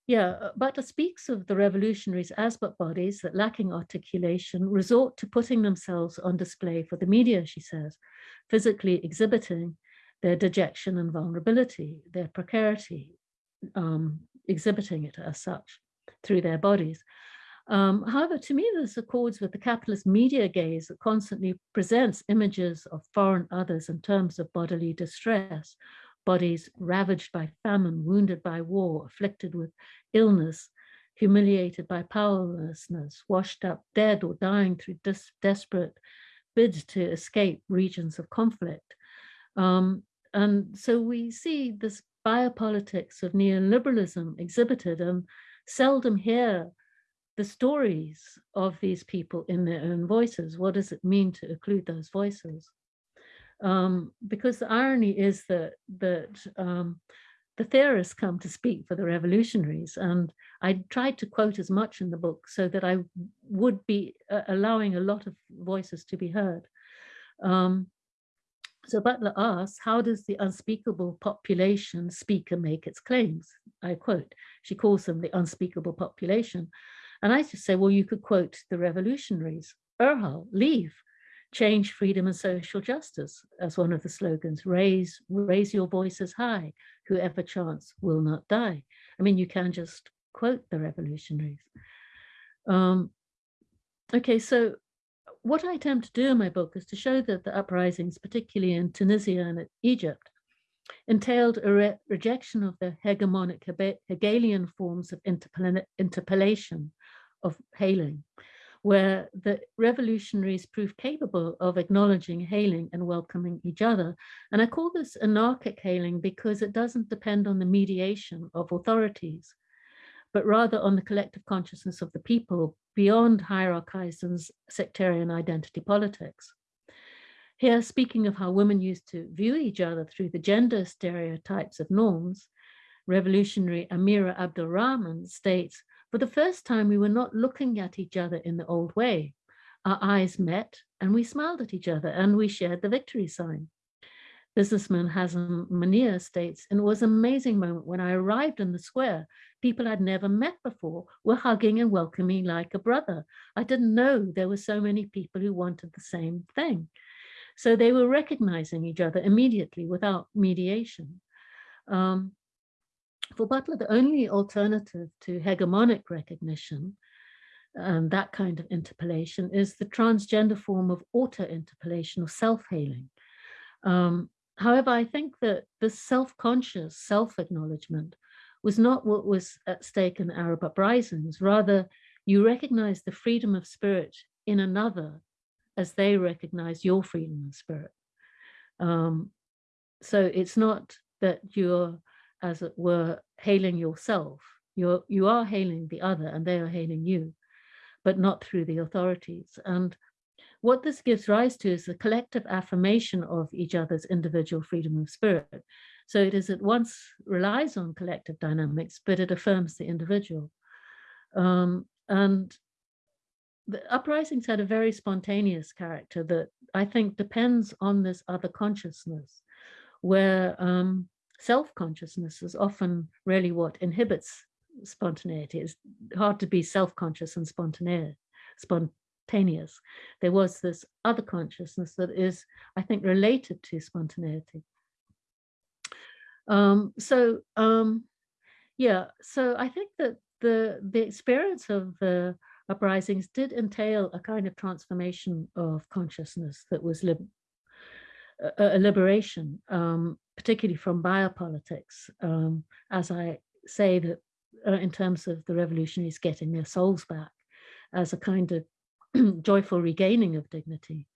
yeah, uh, Butler speaks of the revolutionaries as but bodies that lacking articulation resort to putting themselves on display for the media, she says, physically exhibiting their dejection and vulnerability, their precarity, um, exhibiting it as such through their bodies. Um, however, to me, this accords with the capitalist media gaze that constantly presents images of foreign others in terms of bodily distress, bodies ravaged by famine, wounded by war, afflicted with illness, humiliated by powerlessness, washed up dead or dying through desperate bids to escape regions of conflict. Um, and so we see this biopolitics of neoliberalism exhibited and seldom hear the stories of these people in their own voices. What does it mean to include those voices? Um, because the irony is that, that um, the theorists come to speak for the revolutionaries. And I tried to quote as much in the book so that I would be uh, allowing a lot of voices to be heard. Um, so Butler asks, how does the unspeakable population speaker make its claims? I quote, she calls them the unspeakable population. And I just say, well, you could quote the revolutionaries, Irhal, leave, change, freedom and social justice as one of the slogans, raise, raise your voices high, whoever chants will not die. I mean, you can just quote the revolutionaries. Um, okay, so what I attempt to do in my book is to show that the uprisings, particularly in Tunisia and Egypt, entailed a re rejection of the hegemonic Hegelian forms of interpellation of hailing, where the revolutionaries prove capable of acknowledging, hailing and welcoming each other. And I call this anarchic hailing because it doesn't depend on the mediation of authorities, but rather on the collective consciousness of the people beyond hierarchies and sectarian identity politics. Here, speaking of how women used to view each other through the gender stereotypes of norms, revolutionary Amira Abdulrahman states, for the first time, we were not looking at each other in the old way. Our eyes met and we smiled at each other and we shared the victory sign. Businessman Hazem Mania states, and it was an amazing moment when I arrived in the square. People I'd never met before were hugging and welcoming like a brother. I didn't know there were so many people who wanted the same thing. So they were recognizing each other immediately without mediation. Um, for Butler, the only alternative to hegemonic recognition and that kind of interpellation, is the transgender form of auto-interpellation or self-hailing. Um, However, I think that this self-conscious self-acknowledgement was not what was at stake in Arab uprisings. Rather, you recognize the freedom of spirit in another as they recognize your freedom of spirit. Um, so it's not that you're, as it were, hailing yourself. You're, you are hailing the other and they are hailing you, but not through the authorities. And what this gives rise to is the collective affirmation of each other's individual freedom of spirit. So it is at once relies on collective dynamics, but it affirms the individual. Um, and the uprisings had a very spontaneous character that I think depends on this other consciousness, where um, self-consciousness is often really what inhibits spontaneity. It's hard to be self-conscious and spontaneous. There was this other consciousness that is, I think, related to spontaneity. Um, so, um, yeah, so I think that the, the experience of the uprisings did entail a kind of transformation of consciousness that was lib a, a liberation, um, particularly from biopolitics, um, as I say that uh, in terms of the revolutionaries getting their souls back as a kind of joyful regaining of dignity.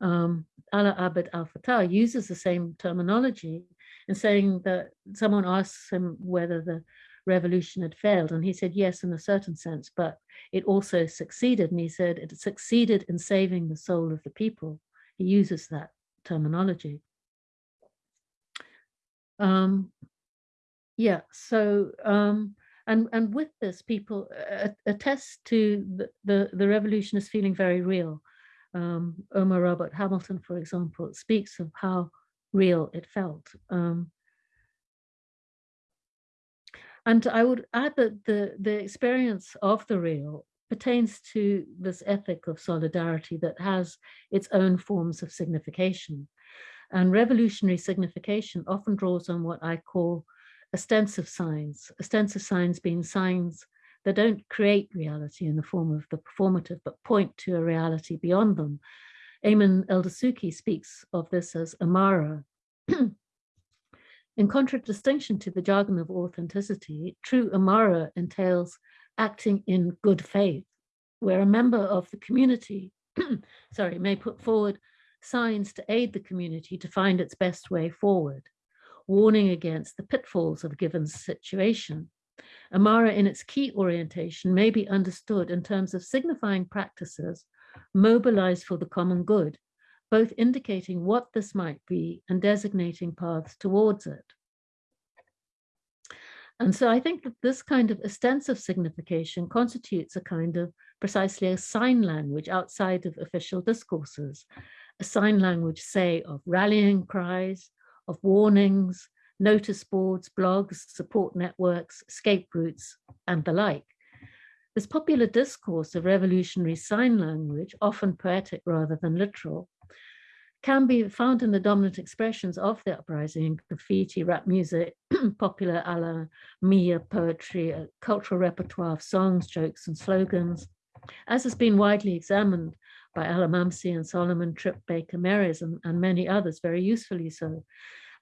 Um, Ala Abd al-Fattah uses the same terminology in saying that someone asks him whether the revolution had failed and he said yes in a certain sense but it also succeeded and he said it succeeded in saving the soul of the people he uses that terminology um, yeah so um, and, and with this, people attest to the, the, the revolution is feeling very real. Um, Omar Robert Hamilton, for example, speaks of how real it felt. Um, and I would add that the, the experience of the real pertains to this ethic of solidarity that has its own forms of signification. And revolutionary signification often draws on what I call ostensive signs, ostensive signs being signs that don't create reality in the form of the performative, but point to a reality beyond them. Ayman El-Desouky speaks of this as Amara. in contradistinction to the jargon of authenticity, true Amara entails acting in good faith, where a member of the community, sorry, may put forward signs to aid the community to find its best way forward warning against the pitfalls of a given situation. Amara in its key orientation may be understood in terms of signifying practices mobilized for the common good, both indicating what this might be and designating paths towards it. And so I think that this kind of ostensive signification constitutes a kind of precisely a sign language outside of official discourses a sign language, say, of rallying cries, of warnings, notice boards, blogs, support networks, escape routes, and the like. This popular discourse of revolutionary sign language, often poetic rather than literal, can be found in the dominant expressions of the uprising, graffiti, rap music, popular a la Mia poetry, a cultural repertoire of songs, jokes, and slogans, as has been widely examined by El Hamamsy and Soliman, Trip Baker Meres, and, and many others, very usefully so.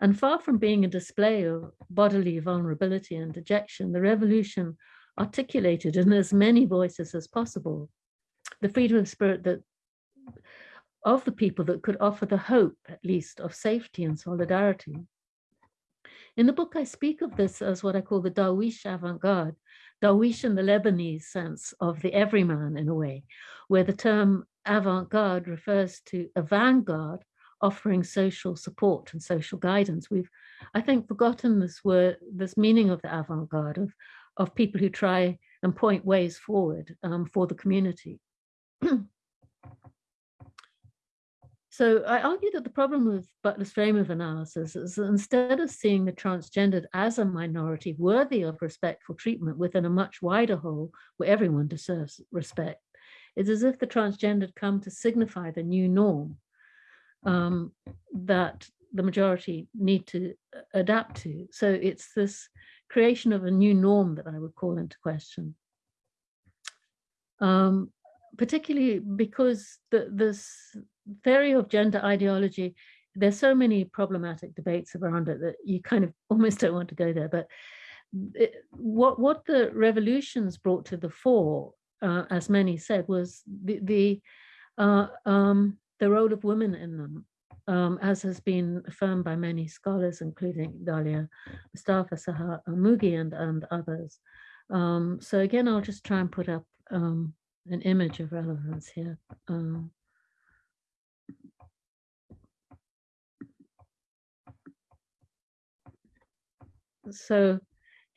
And far from being a display of bodily vulnerability and dejection, the revolution articulated in as many voices as possible the freedom of spirit that of the people that could offer the hope, at least, of safety and solidarity. In the book, I speak of this as what I call the Darwish avant-garde, Darwish in the Lebanese sense of the everyman in a way, where the term avant-garde refers to a vanguard offering social support and social guidance. We've, I think, forgotten this word, this meaning of the avant-garde, of, of people who try and point ways forward um, for the community. So I argue that the problem with Butler's frame of analysis is that instead of seeing the transgendered as a minority worthy of respectful treatment within a much wider whole where everyone deserves respect, it's as if the transgendered come to signify the new norm um, that the majority need to uh, adapt to. So it's this creation of a new norm that I would call into question. Um, particularly because the, this theory of gender ideology, there's so many problematic debates around it that you kind of almost don't want to go there. But it, what what the revolutions brought to the fore, uh, as many said, was the the uh, um, the role of women in them, um, as has been affirmed by many scholars, including Dalia Mustafa, Sahar Mugi, and and others. Um, so again, I'll just try and put up um, an image of relevance here. Um, so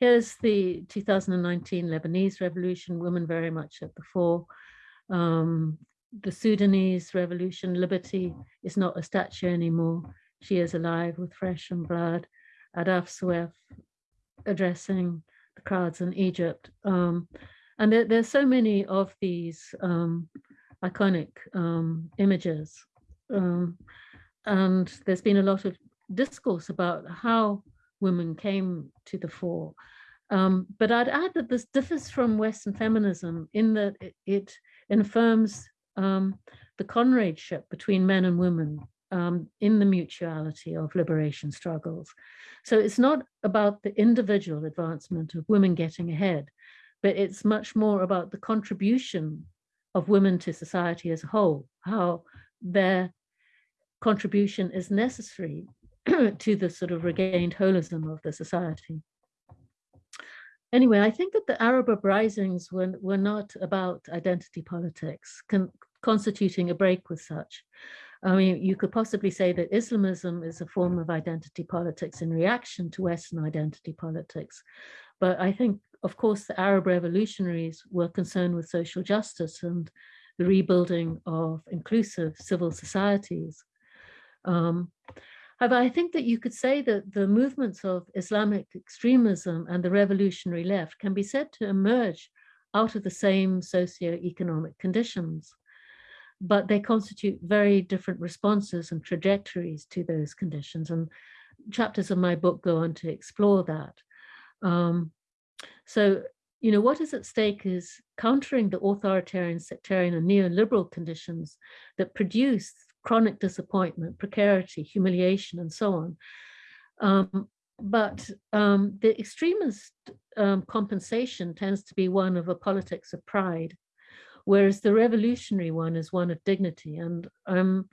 here's the 2019 Lebanese revolution, women very much at the fore. Um, the Sudanese revolution, liberty is not a statue anymore. She is alive with flesh and blood. Ahdaf Soueif addressing the crowds in Egypt. Um, and there, there's so many of these um, iconic um, images. Um, and there's been a lot of discourse about how women came to the fore. Um, but I'd add that this differs from Western feminism in that it, it affirms um, the comradeship between men and women um, in the mutuality of liberation struggles. So it's not about the individual advancement of women getting ahead, but it's much more about the contribution of women to society as a whole, how their contribution is necessary to the sort of regained holism of the society. Anyway, I think that the Arab uprisings were, were not about identity politics, con constituting a break with such. I mean, you could possibly say that Islamism is a form of identity politics in reaction to Western identity politics. But I think, of course, the Arab revolutionaries were concerned with social justice and the rebuilding of inclusive civil societies. Um, However, I think that you could say that the movements of Islamic extremism and the revolutionary left can be said to emerge out of the same socio-economic conditions, but they constitute very different responses and trajectories to those conditions. And chapters of my book go on to explore that. Um, so, you know, what is at stake is countering the authoritarian, sectarian and neoliberal conditions that produce chronic disappointment, precarity, humiliation, and so on. Um, but um, the extremist um, compensation tends to be one of a politics of pride, whereas the revolutionary one is one of dignity. And I'm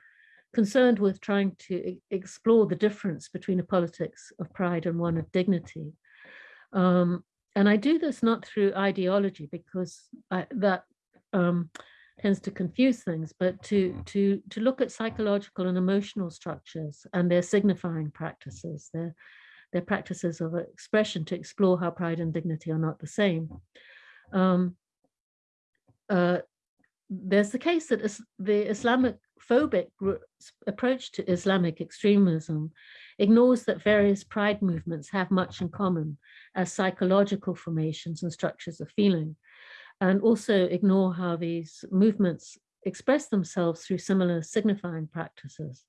concerned with trying to explore the difference between a politics of pride and one of dignity. Um, and I do this not through ideology because I, that um, tends to confuse things, but to, mm. to, to look at psychological and emotional structures and their signifying practices, their, their practices of expression to explore how pride and dignity are not the same. Um, uh, there's the case that is, the Islamic phobic approach to Islamic extremism ignores that various pride movements have much in common as psychological formations and structures of feeling, and also ignore how these movements express themselves through similar signifying practices.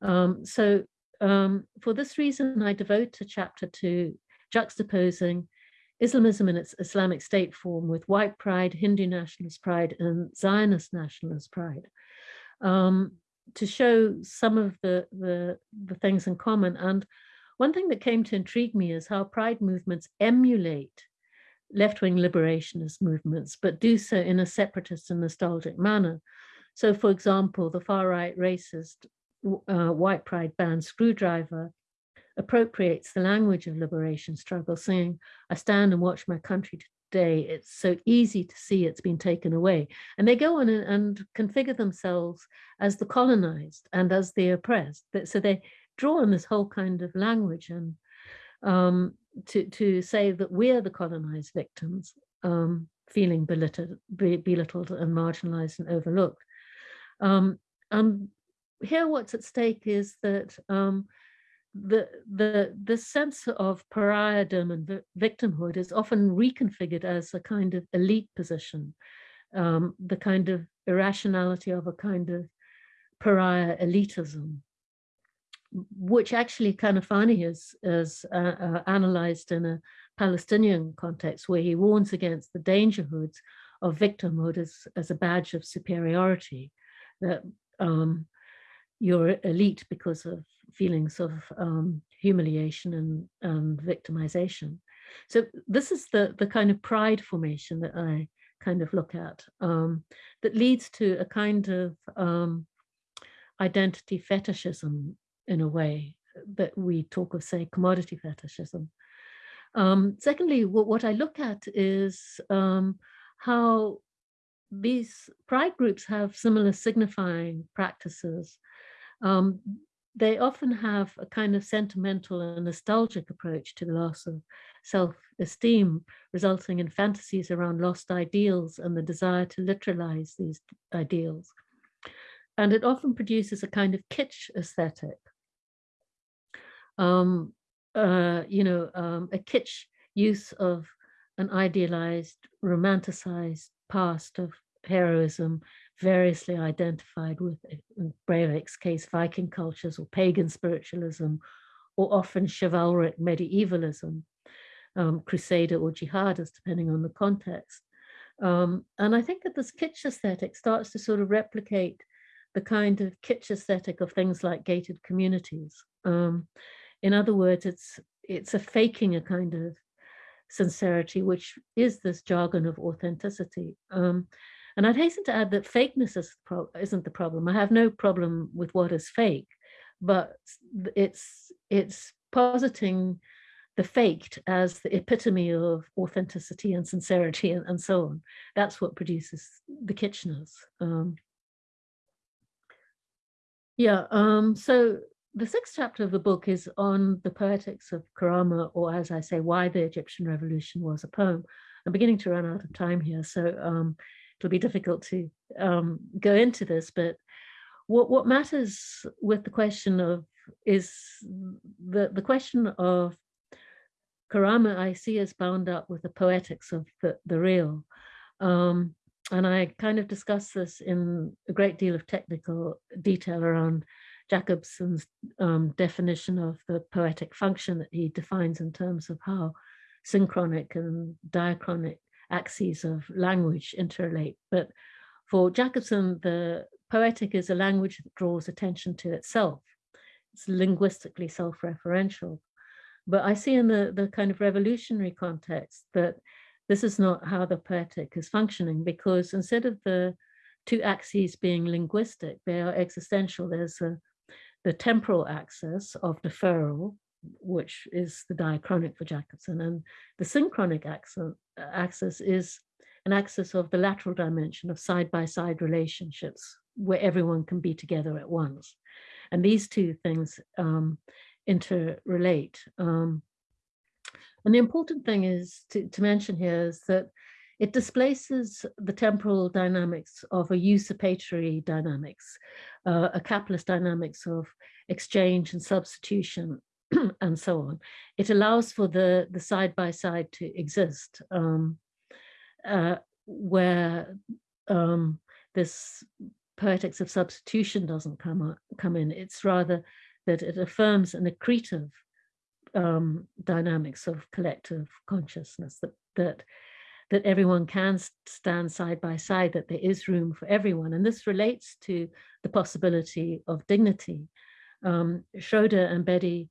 Um, so um, for this reason, I devote a chapter to juxtaposing Islamism in its Islamic State form with white pride, Hindu nationalist pride, and Zionist nationalist pride, um, to show some of the, the, the things in common. And one thing that came to intrigue me is how pride movements emulate left-wing liberationist movements, but do so in a separatist and nostalgic manner. So, for example, the far-right racist uh, white pride band Skrewdriver appropriates the language of liberation struggle, saying, I stand and watch my country today. It's so easy to see it's been taken away. And they go on and, and configure themselves as the colonized and as the oppressed. So they draw on this whole kind of language and um, to, to say that we're the colonized victims, um, feeling belittled, belittled and marginalized and overlooked. Um, and here what's at stake is that um, the the the sense of pariahdom and victimhood is often reconfigured as a kind of elite position, um, the kind of irrationality of a kind of pariah elitism, which actually Kanafani has, is uh, uh, analyzed in a Palestinian context where he warns against the dangerhoods of victimhood as, as a badge of superiority, that um, you're elite because of feelings of um, humiliation and, and victimization. So this is the, the kind of pride formation that I kind of look at um, that leads to a kind of um, identity fetishism in a way that we talk of, say, commodity fetishism. Um, secondly, what, what, I look at is um, how these pride groups have similar signifying practices um, they often have a kind of sentimental and nostalgic approach to the loss of self-esteem, resulting in fantasies around lost ideals and the desire to literalize these ideals. And it often produces a kind of kitsch aesthetic. Um, uh, you know, um, a kitsch use of an idealized, romanticized past of heroism variously identified with, in Breivik's case, Viking cultures or pagan spiritualism, or often chivalric medievalism, um, crusader or jihadist, depending on the context. Um, and I think that this kitsch aesthetic starts to sort of replicate the kind of kitsch aesthetic of things like gated communities. Um, in other words, it's it's a faking a kind of sincerity, which is this jargon of authenticity. Um, and I'd hasten to add that fakeness is isn't the problem. I have no problem with what is fake, but it's it's positing the faked as the epitome of authenticity and sincerity and, and so on. That's what produces the Kitcheners. Um, yeah, um, so the sixth chapter of the book is on the poetics of Karama, or as I say, why the Egyptian revolution was a poem. I'm beginning to run out of time here, so um, it'll be difficult to um, go into this, but what, what matters with the question of is the, the question of Karama I see as bound up with the poetics of the, the real. Um, and I kind of discuss this in a great deal of technical detail around Jakobson's um, definition of the poetic function that he defines in terms of how synchronic and diachronic axes of language interrelate. But for Jacobson, the poetic is a language that draws attention to itself. It's linguistically self-referential. But I see in the, the kind of revolutionary context that this is not how the poetic is functioning because instead of the two axes being linguistic, they are existential. There's a, the temporal axis of deferral, which is the diachronic for Jakobson. And the synchronic axis, is an axis of the lateral dimension of side-by-side -side relationships where everyone can be together at once. And these two things um, interrelate. Um, and the important thing is to, to mention here is that it displaces the temporal dynamics of a usurpatory dynamics, uh, a capitalist dynamics of exchange and substitution and so on. It allows for the the side by side to exist, um, uh, where um, this poetics of substitution doesn't come come in. It's rather that it affirms an accretive um, dynamics of collective consciousness that that that everyone can stand side by side, that there is room for everyone. And this relates to the possibility of dignity. Um, Schroeder and Betty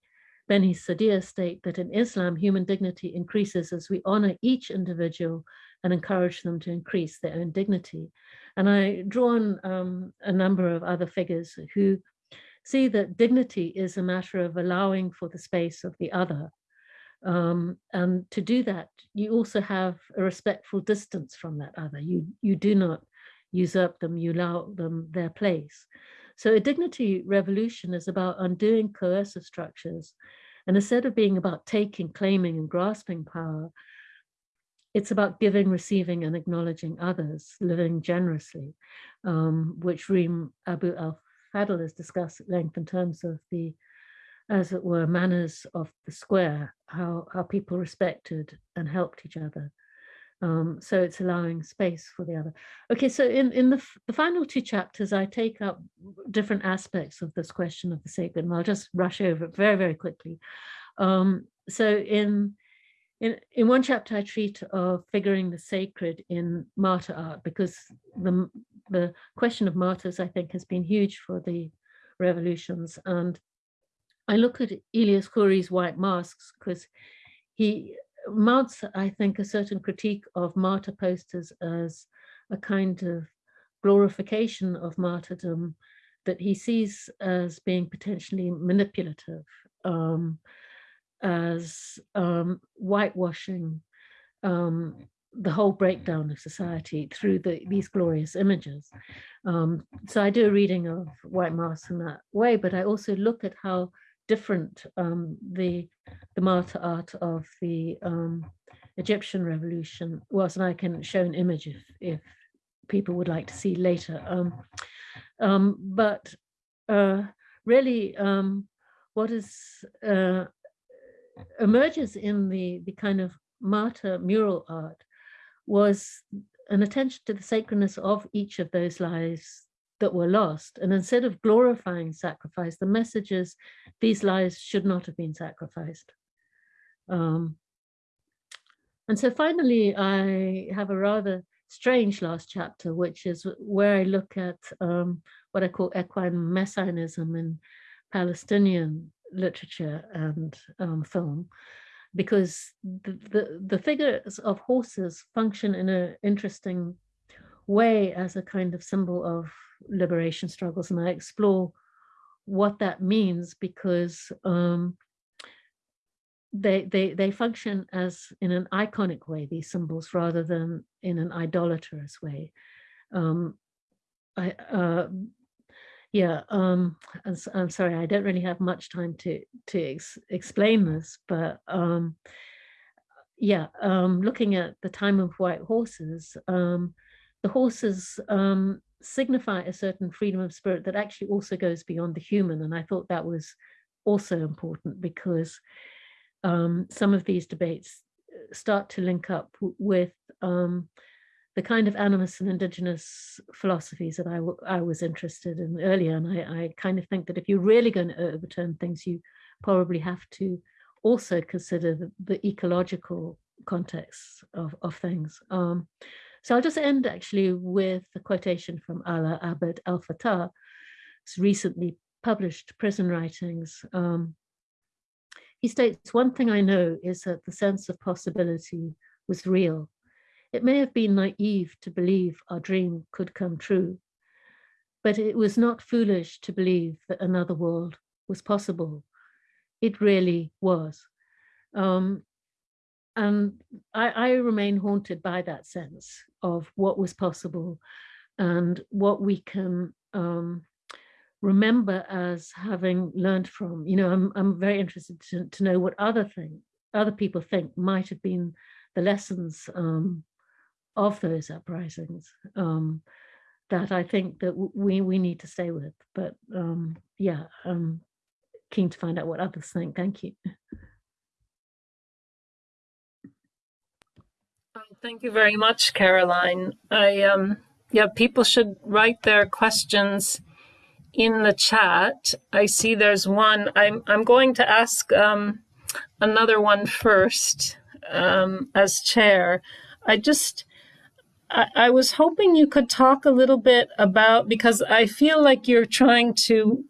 Bani-Sadr state that in Islam, human dignity increases as we honor each individual and encourage them to increase their own dignity. And I draw on um, a number of other figures who see that dignity is a matter of allowing for the space of the other. Um, and to do that, you also have a respectful distance from that other. You, you do not usurp them, you allow them their place. So a dignity revolution is about undoing coercive structures. And instead of being about taking, claiming and grasping power, it's about giving, receiving and acknowledging others, living generously, um, which Reem Abu al-Fadl has discussed at length in terms of the, as it were, manners of the square, how, how people respected and helped each other. Um, so it's allowing space for the other. Okay, so in, in the, the final two chapters, I take up different aspects of this question of the sacred, and I'll just rush over it very, very quickly. Um, so in in, in one chapter, I treat of figuring the sacred in martyr art because the, the question of martyrs, I think, has been huge for the revolutions. And I look at Elias Khoury's White Masks because he mounts, I think, a certain critique of martyr posters as a kind of glorification of martyrdom that he sees as being potentially manipulative. Um, as um, whitewashing um, the whole breakdown of society through the, these glorious images. Um, so I do a reading of White Masks in that way, but I also look at how different um, the, the martyr art of the um, Egyptian revolution was, and I can show an image if, if people would like to see later. Um, but uh, really, what is uh, emerges in the, the kind of martyr mural art was an attention to the sacredness of each of those lives that were lost. And instead of glorifying sacrifice, the message is these lives should not have been sacrificed. Um, and so finally, I have a rather strange last chapter, which is where I look at um, what I call equine messianism in Palestinian literature and um, film because the, the, the figures of horses function in an interesting way as a kind of symbol of liberation struggles and I explore what that means because um, they, they, they function as in an iconic way, these symbols, rather than in an idolatrous way. Um, I, uh, yeah, um, I'm, I'm, sorry, I don't really have much time to to ex explain this, but um, yeah, um, looking at the time of white horses, um, the horses um, signify a certain freedom of spirit that actually also goes beyond the human, and I thought that was also important because um, some of these debates uh, start to link up with um, the kind of animist and indigenous philosophies that I, I was interested in earlier. And I, I kind of think that if you're really going to overturn things, you probably have to also consider the, the ecological context of, of things. Um, so I'll just end actually with a quotation from Alaa Abd El Fattah's recently published prison writings. Um, he states, one thing I know is that the sense of possibility was real it may have been naive to believe our dream could come true, but it was not foolish to believe that another world was possible. It really was. Um, and I, I remain haunted by that sense of what was possible and what we can um, remember as having learned from. You know, I'm, I'm very interested to, to know what other thing, other people think might have been the lessons um, of those uprisings um, that I think that we we need to stay with. But um, yeah, I'm keen to find out what others think. Thank you. Thank you very much, Caroline. I um, yeah, people should write their questions in the chat. I see there's one. I'm I'm going to ask um, another one first um, as chair. I just I, I was hoping you could talk a little bit about because I feel like you're trying to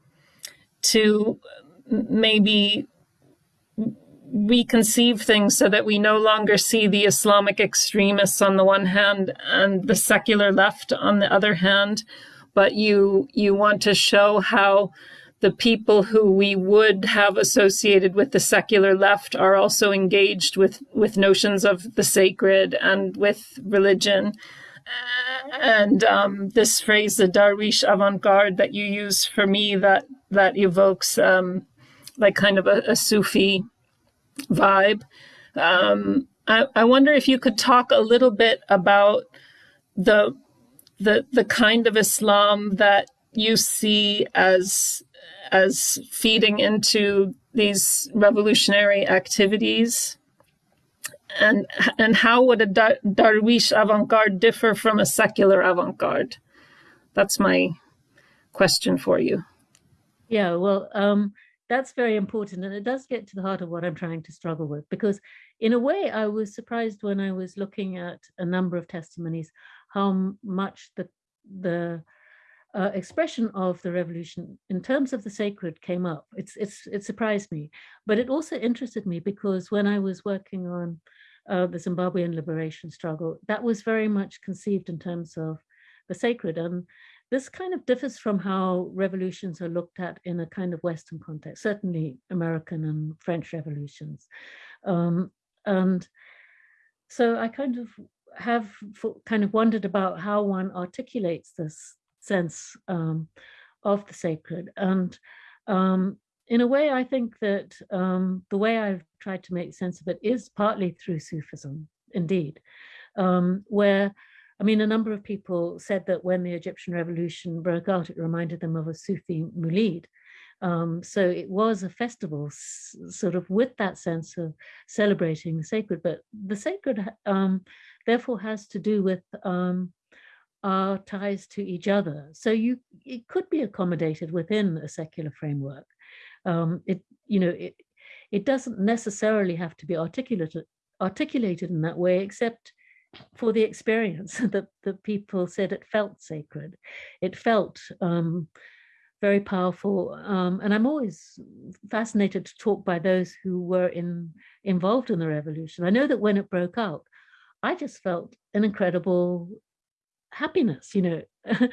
to maybe reconceive things so that we no longer see the Islamic extremists on the one hand and the secular left on the other hand, but you you want to show how the people who we would have associated with the secular left are also engaged with, with notions of the sacred and with religion. And um, this phrase, the Darwish avant-garde that you use for me, that that evokes um, like kind of a, a Sufi vibe. Um, I, I wonder if you could talk a little bit about the the the kind of Islam that you see as as feeding into these revolutionary activities? And, and how would a Dar Darwish avant-garde differ from a secular avant-garde? That's my question for you. Yeah, well, um, that's very important. And it does get to the heart of what I'm trying to struggle with, because in a way, I was surprised when I was looking at a number of testimonies, how much the, the uh, expression of the revolution in terms of the sacred came up. It's, it's, it surprised me, but it also interested me because when I was working on uh, the Zimbabwean liberation struggle, that was very much conceived in terms of the sacred. And this kind of differs from how revolutions are looked at in a kind of Western context, certainly American and French revolutions. Um, and so I kind of have kind of wondered about how one articulates this sense um, of the sacred. And um, in a way, I think that um, the way I've tried to make sense of it is partly through Sufism, indeed, um, where, I mean, a number of people said that when the Egyptian revolution broke out, it reminded them of a Sufi Mulid. Um, so it was a festival sort of with that sense of celebrating the sacred, but the sacred um, therefore has to do with um, are ties to each other. So you it could be accommodated within a secular framework. Um, it you know it it doesn't necessarily have to be articulated articulated in that way, except for the experience that the people said it felt sacred. It felt um, very powerful. Um, and I'm always fascinated to talk by those who were in involved in the revolution. I know that when it broke out, I just felt an incredible happiness, you know.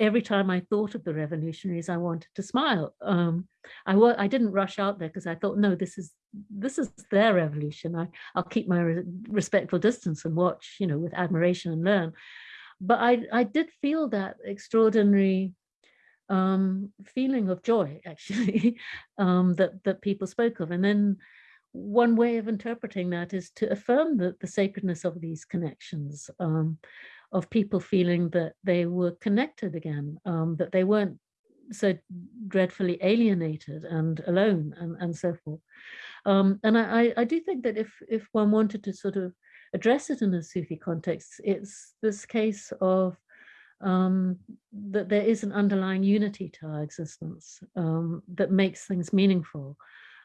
Every time I thought of the revolutionaries, I wanted to smile. Um, I I didn't rush out there because I thought, no, this is this is their revolution. I I'll keep my re respectful distance and watch, you know, with admiration and learn. But I I did feel that extraordinary um, feeling of joy, actually, um, that that people spoke of, and then one way of interpreting that is to affirm the, the sacredness of these connections. Um, of people feeling that they were connected again, um, that they weren't so dreadfully alienated and alone and, and so forth. Um, and I, I do think that if, if one wanted to sort of address it in a Sufi context, it's this case of um, that there is an underlying unity to our existence um, that makes things meaningful.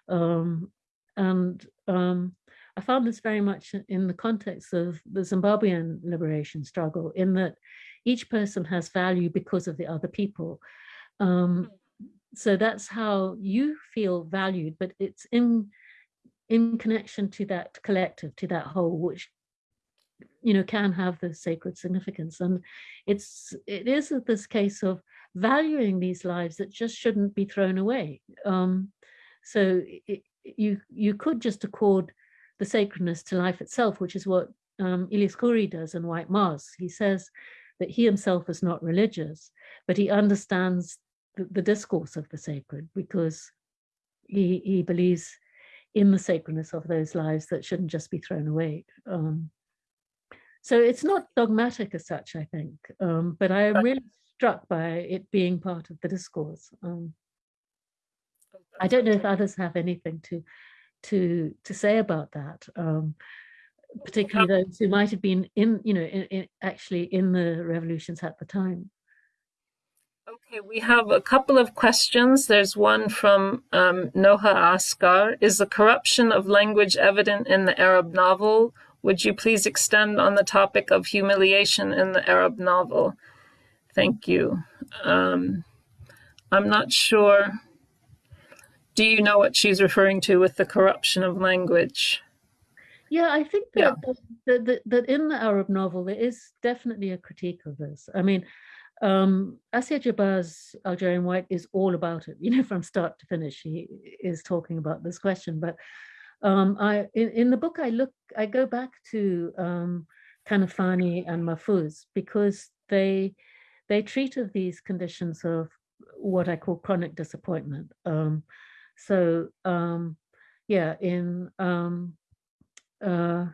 Um, and um, I found this very much in the context of the Zimbabwean liberation struggle, in that each person has value because of the other people. Um, so that's how you feel valued, but it's in in connection to that collective, to that whole, which you know can have the sacred significance. And it's it is this case of valuing these lives that just shouldn't be thrown away. Um, so it, you you could just accord the sacredness to life itself, which is what um, Ilyas Khoury does in White Masks. He says that he himself is not religious, but he understands the, the discourse of the sacred because he, he believes in the sacredness of those lives that shouldn't just be thrown away. Um, so it's not dogmatic as such, I think, um, but I am really struck by it being part of the discourse. Um, I don't know if others have anything to to to say about that, um, particularly those who might have been in, you know, in, in, actually in the revolutions at the time. Okay, we have a couple of questions. There's one from um, Noha Askar. Is the corruption of language evident in the Arab novel? Would you please extend on the topic of humiliation in the Arab novel? Thank you. Um, I'm not sure. Do you know what she's referring to with the corruption of language? Yeah, I think that, yeah. that, that, that in the Arab novel, there is definitely a critique of this. I mean, um, Assia Djebar's Algerian White is all about it, you know, from start to finish, he is talking about this question. But um, I, in, in, the book, I look, I go back to um, Kanafani and Mahfouz because they, they treat of these conditions of what I call chronic disappointment. Um, so um, yeah, in um, uh,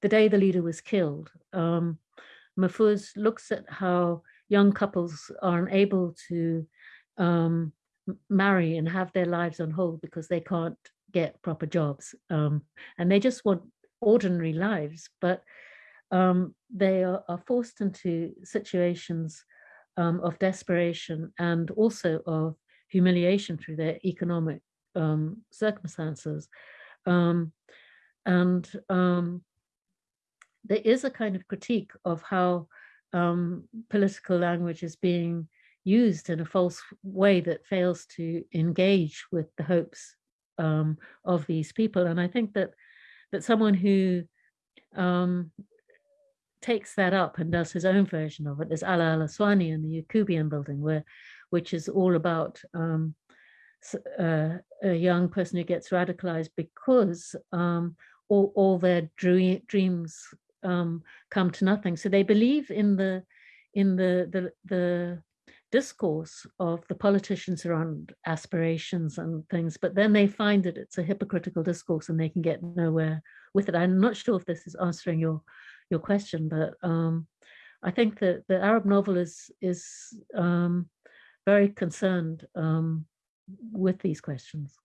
the day the leader was killed, um, Mahfouz looks at how young couples are unable to um, marry and have their lives on hold because they can't get proper jobs um, and they just want ordinary lives but um, they are, are, forced into situations um, of desperation and also of humiliation through their economic um, circumstances um, and there is a kind of critique of how um, political language is being used in a false way that fails to engage with the hopes um, of these people. And I think that that someone who um, takes that up and does his own version of it is Ala Al Aswani in the Yacoubian building, where which is all about um, uh, a young person who gets radicalized because um, all, all their dreams um, come to nothing. So they believe in the in the the the discourse of the politicians around aspirations and things, but then they find that it's a hypocritical discourse and they can get nowhere with it. I'm not sure if this is answering your your question, but um, I think that the Arab novel is is um, very concerned um, with these questions.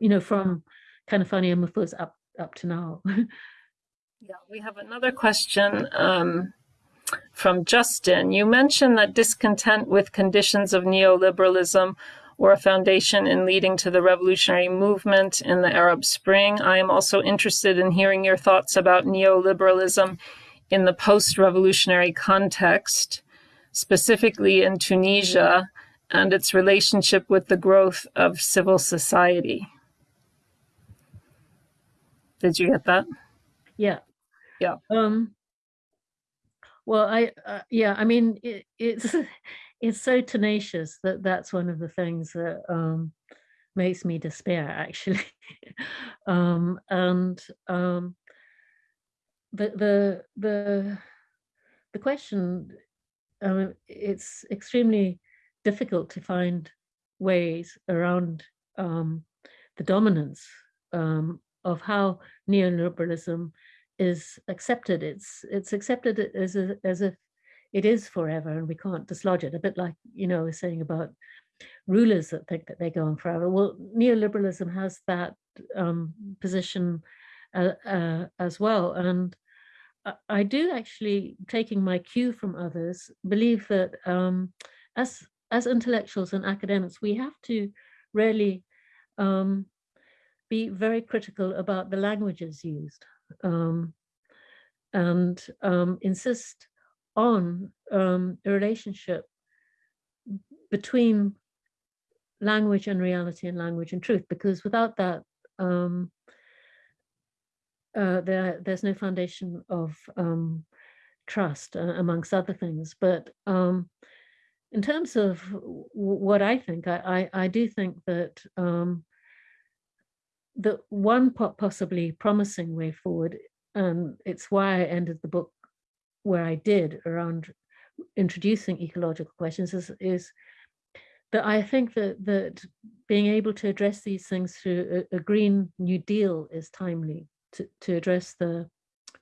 You know, from Kanafani and Mahfouz up up to now. yeah, we have another question um, from Justin. You mentioned that discontent with conditions of neoliberalism were a foundation in leading to the revolutionary movement in the Arab Spring. I am also interested in hearing your thoughts about neoliberalism in the post-revolutionary context, specifically in Tunisia and its relationship with the growth of civil society. Did you get that? Yeah. Yeah. Um, well, I, uh, yeah, I mean, it, it's, it's so tenacious that that's one of the things that um, makes me despair actually. um, and um, the, the, the, the question, um, it's extremely difficult to find ways around um, the dominance um, of how neoliberalism is accepted. It's it's accepted as a, as if it is forever and we can't dislodge it. A bit like you know, saying about rulers that think that they go on forever. Well, neoliberalism has that um, position uh, uh, as well, and I do actually, taking my cue from others, believe that um, as as intellectuals and academics, we have to really um, be very critical about the languages used um, and um, insist on um, a relationship between language and reality and language and truth, because without that, um, uh, there, there's no foundation of um, trust, uh, amongst other things. But in terms of what I think, I, I, I do think that um, the one possibly promising way forward, and it's why I ended the book where I did around introducing ecological questions is, is that I think that that being able to address these things through a, a Green New Deal is timely to, to address the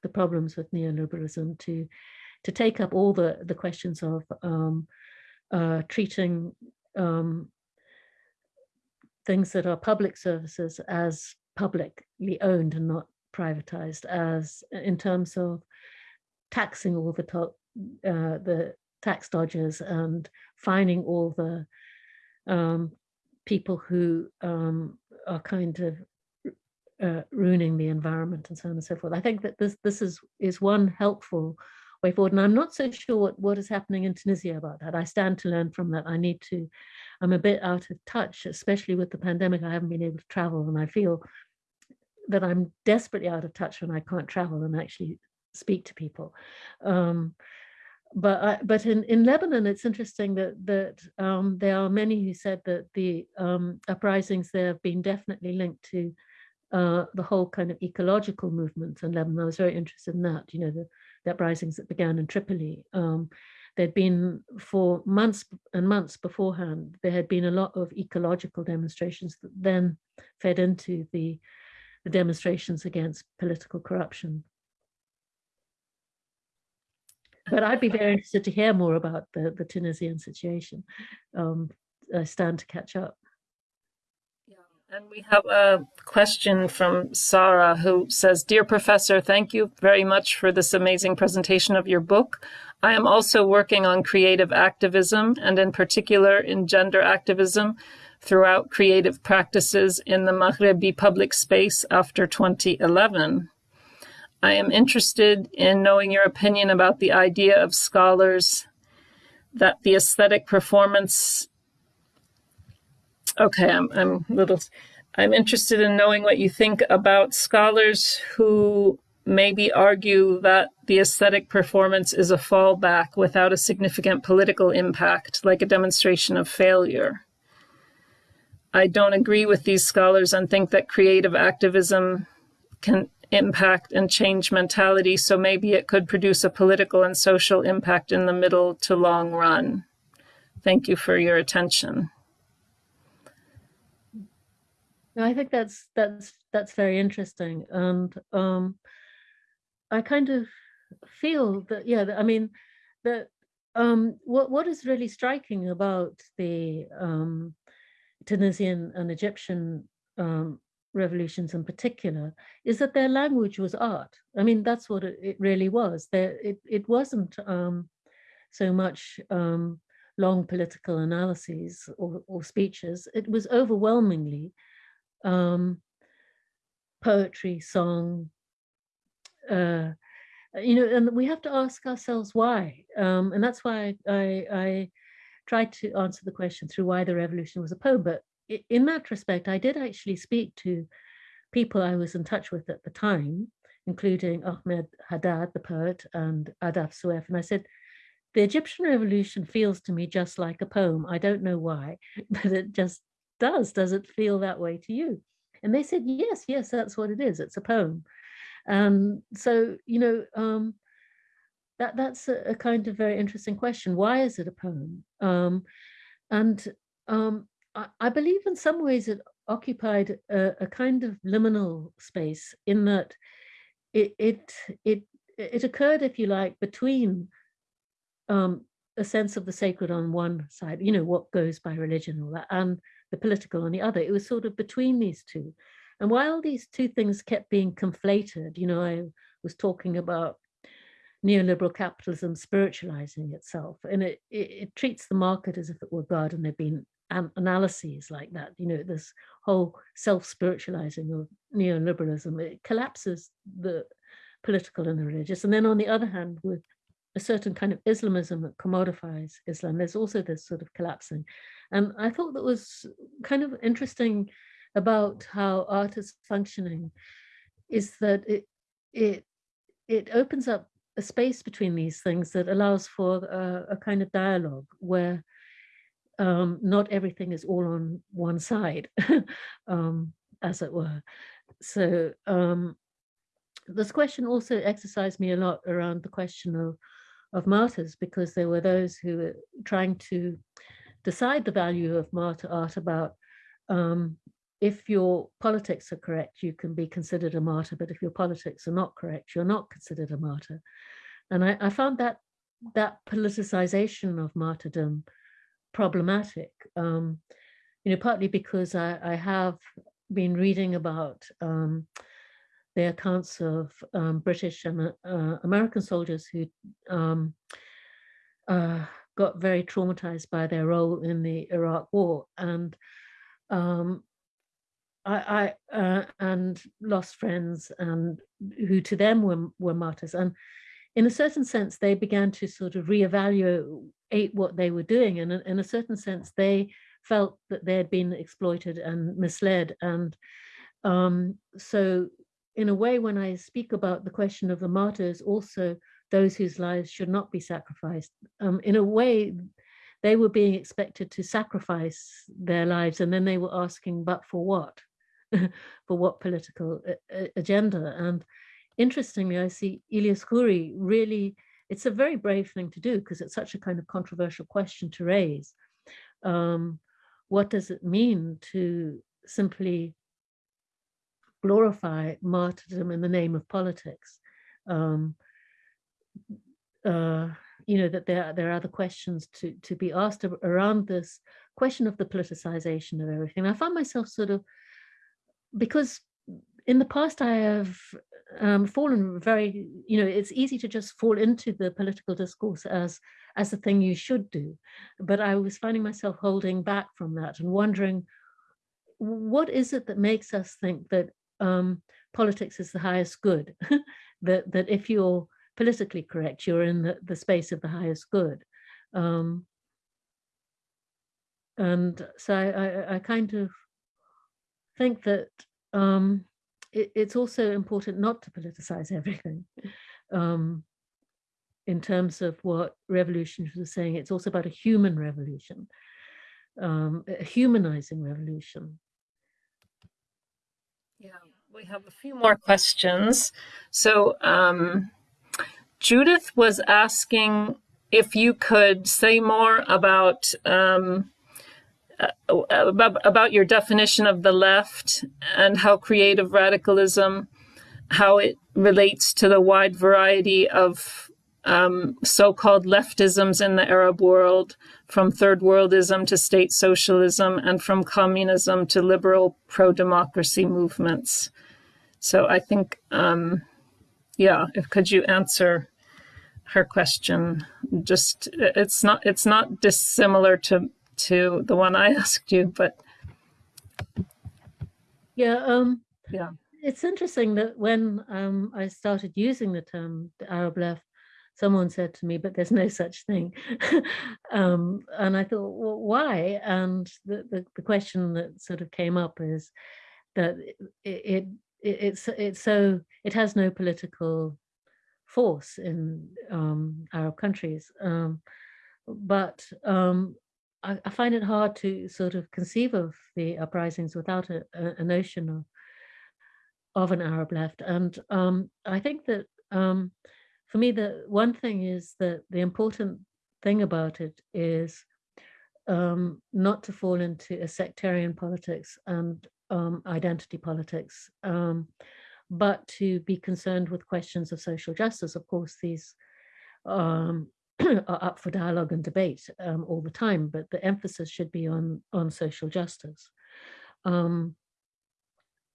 the problems with neoliberalism to to take up all the the questions of um, uh, treating um, things that are public services as publicly owned and not privatized as in terms of taxing all the top, uh, the tax dodgers and finding all the um, people who um, are kind of uh, ruining the environment and so on and so forth. I think that this this is is one helpful way forward. And I'm not so sure what, what is happening in Tunisia about that. I stand to learn from that. I need to, I'm a bit out of touch, especially with the pandemic. I haven't been able to travel and I feel that I'm desperately out of touch when I can't travel and actually speak to people. Um, but I, but in, in Lebanon, it's interesting that that um, there are many who said that the um, uprisings there have been definitely linked to uh, the whole kind of ecological movement in Lebanon. I was very interested in that, you know, the, the uprisings that began in Tripoli. Um, there'd been for months and months beforehand, there had been a lot of ecological demonstrations that then fed into the, the demonstrations against political corruption. But I'd be very interested to hear more about the, the Tunisian situation. Um, I stand to catch up. And we have a question from Sarah who says, Dear Professor, thank you very much for this amazing presentation of your book. I am also working on creative activism and in particular in gender activism throughout creative practices in the Maghrebi public space after 2011. I am interested in knowing your opinion about the idea of scholars that the aesthetic performance Okay, I'm, I'm little, I'm interested in knowing what you think about scholars who maybe argue that the aesthetic performance is a fallback without a significant political impact, like a demonstration of failure. I don't agree with these scholars and think that creative activism can impact and change mentality, so maybe it could produce a political and social impact in the middle to long run. Thank you for your attention. I think that's that's that's very interesting, and um, I kind of feel that yeah, I mean that um, what what is really striking about the um, Tunisian and Egyptian um, revolutions in particular is that their language was art. I mean that's what it, it really was. There it it wasn't um, so much um, long political analyses or, or speeches. It was overwhelmingly um, poetry, song, uh, you know, and we have to ask ourselves why. Um, and that's why I, I tried to answer the question through why the revolution was a poem. But in that respect, I did actually speak to people I was in touch with at the time, including Ahmed Haddad, the poet, and Ahdaf Soueif. And I said, the Egyptian revolution feels to me just like a poem. I don't know why, but it just does. Does it feel that way to you? And they said, yes, yes, that's what it is. It's a poem. And so, you know, um, that that's a, a, kind of very interesting question. Why is it a poem? Um, and um, I, I, believe in some ways it occupied a, a kind of liminal space in that it it it it occurred, if you like, between um, a sense of the sacred on one side, you know, what goes by religion, all that, and the political on the other. It was sort of between these two. And while these two things kept being conflated, you know, I was talking about neoliberal capitalism spiritualizing itself, and it, it, it treats the market as if it were God, and there've been analyses like that, you know, this whole self-spiritualizing of neoliberalism, it collapses the political and the religious. And then on the other hand, with a certain kind of Islamism that commodifies Islam, there's also this sort of collapsing. And I thought that was kind of interesting about how art is functioning is that it it it opens up a space between these things that allows for a, a kind of dialogue where um, not everything is all on one side, um, as it were. So um, this question also exercised me a lot around the question of, of martyrs, because there were those who were trying to decide the value of martyr art about um, if your politics are correct, you can be considered a martyr, but if your politics are not correct, you're not considered a martyr. And I, I found that that politicization of martyrdom problematic, um, you know, partly because I, I have been reading about um, the accounts of um, British and uh, American soldiers who um, uh, got very traumatized by their role in the Iraq War and um, I, I uh, and lost friends and who to them were were martyrs. And in a certain sense they began to sort of reevaluate what they were doing. And in a certain sense they felt that they had been exploited and misled. And um, so in a way when I speak about the question of the martyrs also those whose lives should not be sacrificed um, in a way they were being expected to sacrifice their lives and then they were asking but for what for what political agenda. And interestingly, I see Ilyas Khoury really, it's a very brave thing to do because it's such a kind of controversial question to raise. Um, what does it mean to simply glorify martyrdom in the name of politics? Um, uh, you know, that there, there are other questions to, to be asked around this question of the politicization of everything. I found myself sort of because in the past I have um, fallen very, you know, it's easy to just fall into the political discourse as as the thing you should do. But I was finding myself holding back from that and wondering, what is it that makes us think that um, politics is the highest good? that that if you're politically correct, you're in the, the space of the highest good. Um, and so I, I, I kind of think that um, it, it's also important not to politicize everything. Um, in terms of what revolutionaries were saying, it's also about a human revolution, um, a humanizing revolution. Yeah, we have a few more questions. So um, Judith was asking if you could say more about um, uh, about, about your definition of the left and how creative radicalism, how it relates to the wide variety of um, so-called leftisms in the Arab world, from third worldism to state socialism, and from communism to liberal pro-democracy movements. So I think, um, yeah, if could you answer her question? Just it's not it's not dissimilar to to the one I asked you, but yeah, um, yeah, it's interesting that when um, I started using the term the Arab left, someone said to me, "But there's no such thing," um, and I thought, "Well, why?" And the, the, the question that sort of came up is that it, it, it it's it's so it has no political force in um, Arab countries. Um, but um, I, I, find it hard to sort of conceive of the uprisings without a, a, notion of of an Arab left. And um, I think that um, for me, the one thing is that the important thing about it is um, not to fall into a sectarian politics and um, identity politics, um, but to be concerned with questions of social justice. Of course, these um, are up for dialogue and debate um, all the time, but the emphasis should be on, on social justice. Um,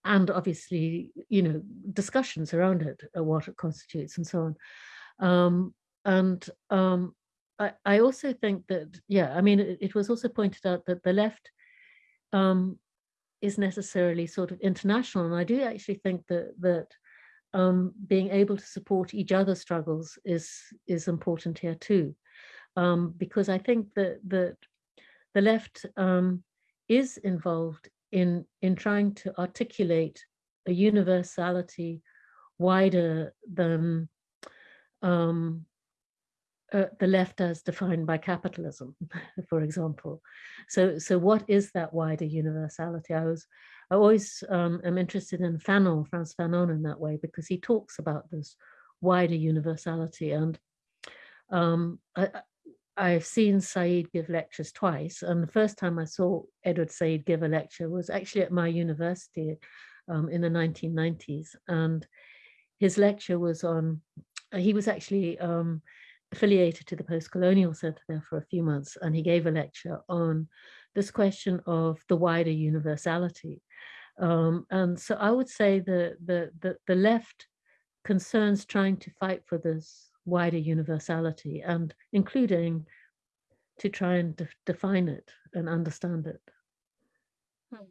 and obviously, you know, discussions around it, uh, what it constitutes and so on. Um, and um, I, I, also think that, yeah, I mean, it, it, was also pointed out that the left um, is necessarily sort of international. And I do actually think that, that um, being able to support each other's struggles is is important here too, um, because I think that that the left um, is involved in in trying to articulate a universality wider than um, uh, the left as defined by capitalism, for example. So, so what is that wider universality? I was I always um, am interested in Fanon, Frantz Fanon in that way, because he talks about this wider universality. And um, I, I've seen Said give lectures twice, and the first time I saw Edward Said give a lecture was actually at my university um, in the 1990s, and his lecture was on, he was actually um, affiliated to the Post-Colonial Center there for a few months, and he gave a lecture on this question of the wider universality. Um, and so I would say the, the, the, the left concerns trying to fight for this wider universality and including to try and de define it and understand it. Hmm.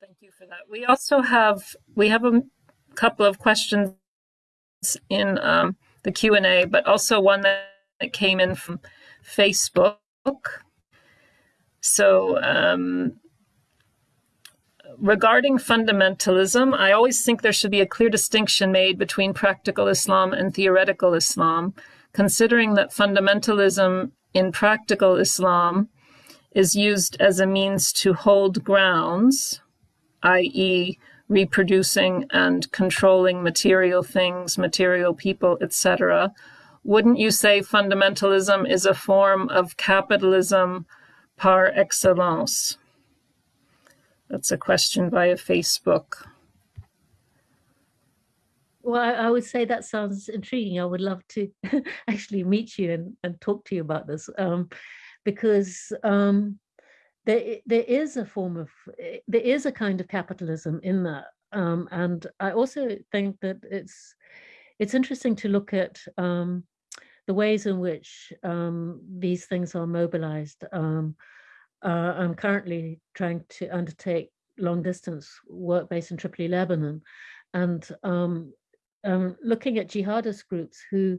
Thank you for that. We also have, we have a couple of questions in um, the Q&A, but also one that came in from Facebook. So um, regarding fundamentalism, I always think there should be a clear distinction made between practical Islam and theoretical Islam, considering that fundamentalism in practical Islam is used as a means to hold grounds, i.e., reproducing and controlling material things, material people, etc. Wouldn't you say fundamentalism is a form of capitalism par excellence? That's a question via Facebook. Well, I, would say that sounds intriguing. I would love to actually meet you and, and talk to you about this um, because um, there, there is a form of, there is a kind of capitalism in that. Um, and I also think that it's, it's interesting to look at um, the ways in which um, these things are mobilized. Uh, I'm currently trying to undertake long distance work based in Tripoli, Lebanon, and um, um, looking at jihadist groups who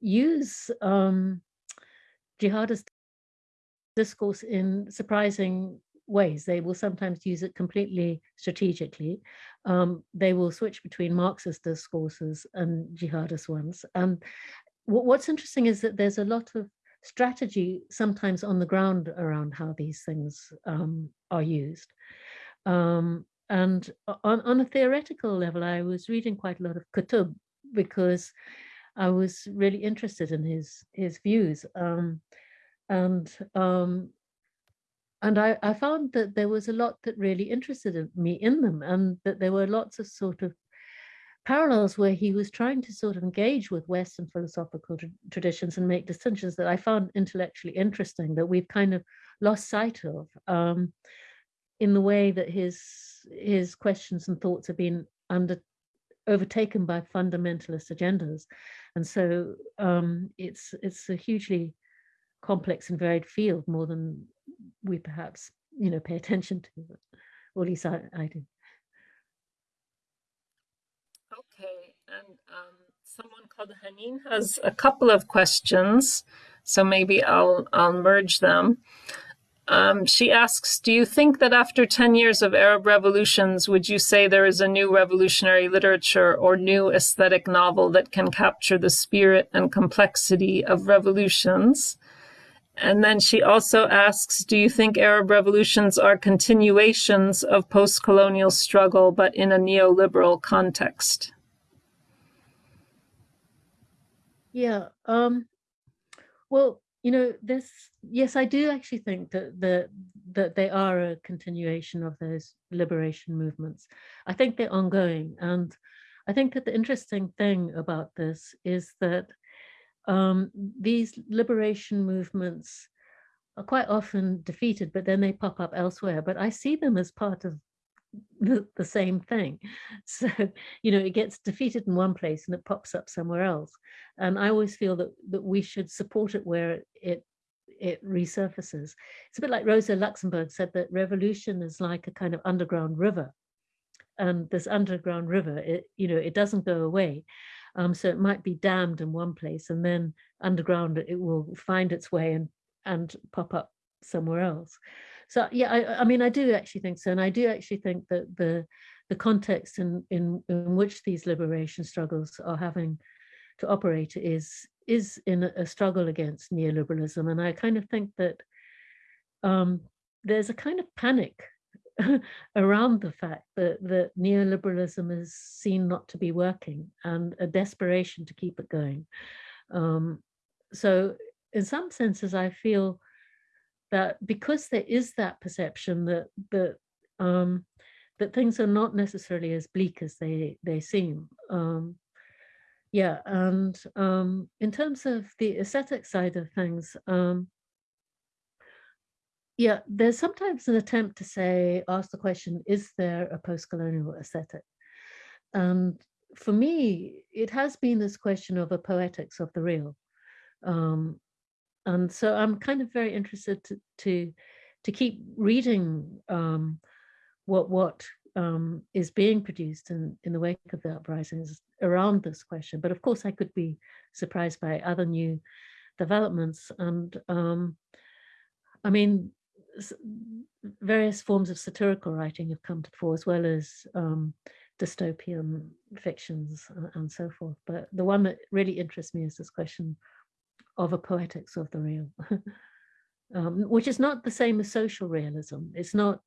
use um, jihadist discourse in surprising ways. They will sometimes use it completely strategically. Um, they will switch between Marxist discourses and jihadist ones. And what's interesting is that there's a lot of strategy sometimes on the ground around how these things um, are used. Um, and on, on a theoretical level, I was reading quite a lot of Qutb because I was really interested in his his views. Um, and um, and I, I found that there was a lot that really interested me in them and that there were lots of sort of parallels where he was trying to sort of engage with Western philosophical tra traditions and make distinctions that I found intellectually interesting that we've kind of lost sight of um, in the way that his his questions and thoughts have been under overtaken by fundamentalist agendas. And so um, it's it's a hugely complex and varied field more than we perhaps, you know, pay attention to, or at least I, I do. Okay, and um, someone called Hanin has a couple of questions, so maybe I'll I'll merge them. Um, she asks, do you think that after 10 years of Arab revolutions, would you say there is a new revolutionary literature or new aesthetic novel that can capture the spirit and complexity of revolutions? And then she also asks, do you think Arab revolutions are continuations of post-colonial struggle, but in a neoliberal context? Yeah. Um, well, you know, this, yes, I do actually think that, the, that they are a continuation of those liberation movements. I think they're ongoing. And I think that the interesting thing about this is that um, these liberation movements are quite often defeated, but then they pop up elsewhere. But I see them as part of the, the same thing. So, you know, it gets defeated in one place and it pops up somewhere else. And I always feel that, that we should support it where it it resurfaces. It's a bit like Rosa Luxemburg said that revolution is like a kind of underground river. And this underground river, it, you know, it doesn't go away. Um, so it might be dammed in one place and then underground it will find its way and, and pop up somewhere else. So yeah, I, I mean, I do actually think so. And I do actually think that the the context in, in, in which these liberation struggles are having to operate is is in a struggle against neoliberalism. And I kind of think that um, there's a kind of panic around the fact that, that neoliberalism is seen not to be working and a desperation to keep it going. Um, so in some senses, I feel that because there is that perception that that um, that things are not necessarily as bleak as they they seem. Um, yeah, and um, in terms of the aesthetic side of things, um, yeah, there's sometimes an attempt to say, ask the question, is there a post-colonial aesthetic? And for me, it has been this question of a poetics of the real. Um, and so I'm kind of very interested to to, to keep reading um, what what um, is being produced in, in the wake of the uprisings around this question. But of course, I could be surprised by other new developments. And um, I mean, various forms of satirical writing have come to the fore, as well as um, dystopian fictions and so forth. But the one that really interests me is this question of a poetics of the real, um, which is not the same as social realism. It's not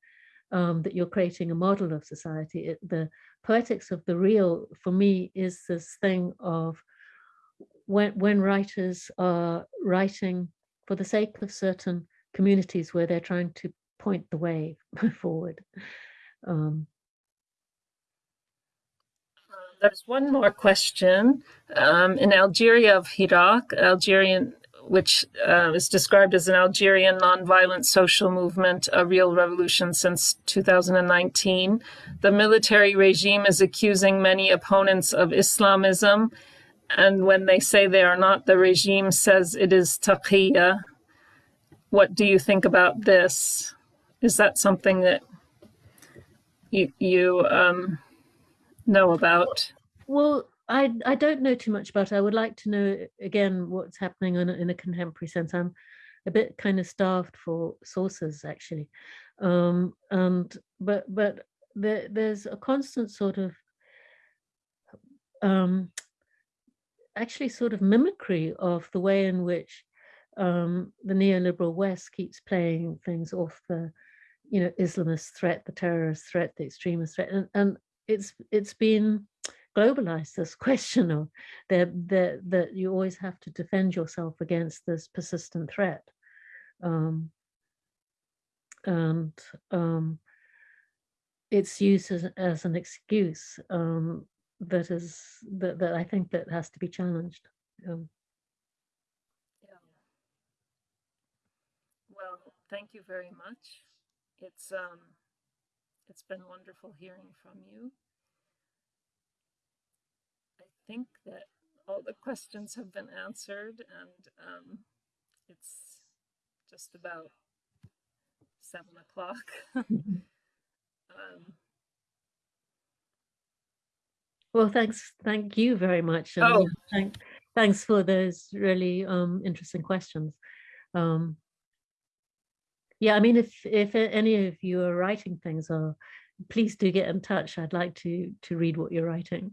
um, that you're creating a model of society. It, the poetics of the real, for me, is this thing of when, when writers are writing for the sake of certain communities where they're trying to point the way forward. Um, there's one more question. Um, in Algeria of Hirak, Algerian, which uh, is described as an Algerian nonviolent social movement, a real revolution since 2019, the military regime is accusing many opponents of Islamism. And when they say they are not, the regime says it is taqiyya. What do you think about this? Is that something that you, you um, know about? Well, I I don't know too much about it. I would like to know again what's happening in a, in a contemporary sense. I'm a bit kind of starved for sources actually, um, and but but there, there's a constant sort of um, actually sort of mimicry of the way in which um, the neoliberal West keeps playing things off the you know Islamist threat, the terrorist threat, the extremist threat, and, and it's it's been globalized this question of that that that you always have to defend yourself against this persistent threat um, and um, it's used as, as an excuse um, that is that, that I think that has to be challenged. Um. Well, thank you very much. It's um, it's been wonderful hearing from you. I think that all the questions have been answered and um, it's just about seven o'clock. um, well, thanks. Thank you very much. Oh. thank, thanks for those really um, interesting questions. Um, yeah, I mean, if if any of you are writing things, or please do get in touch. I'd like to to read what you're writing.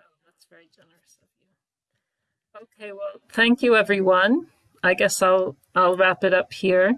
Oh, that's very generous of you. Okay, well, thank you, everyone. I guess I'll I'll wrap it up here.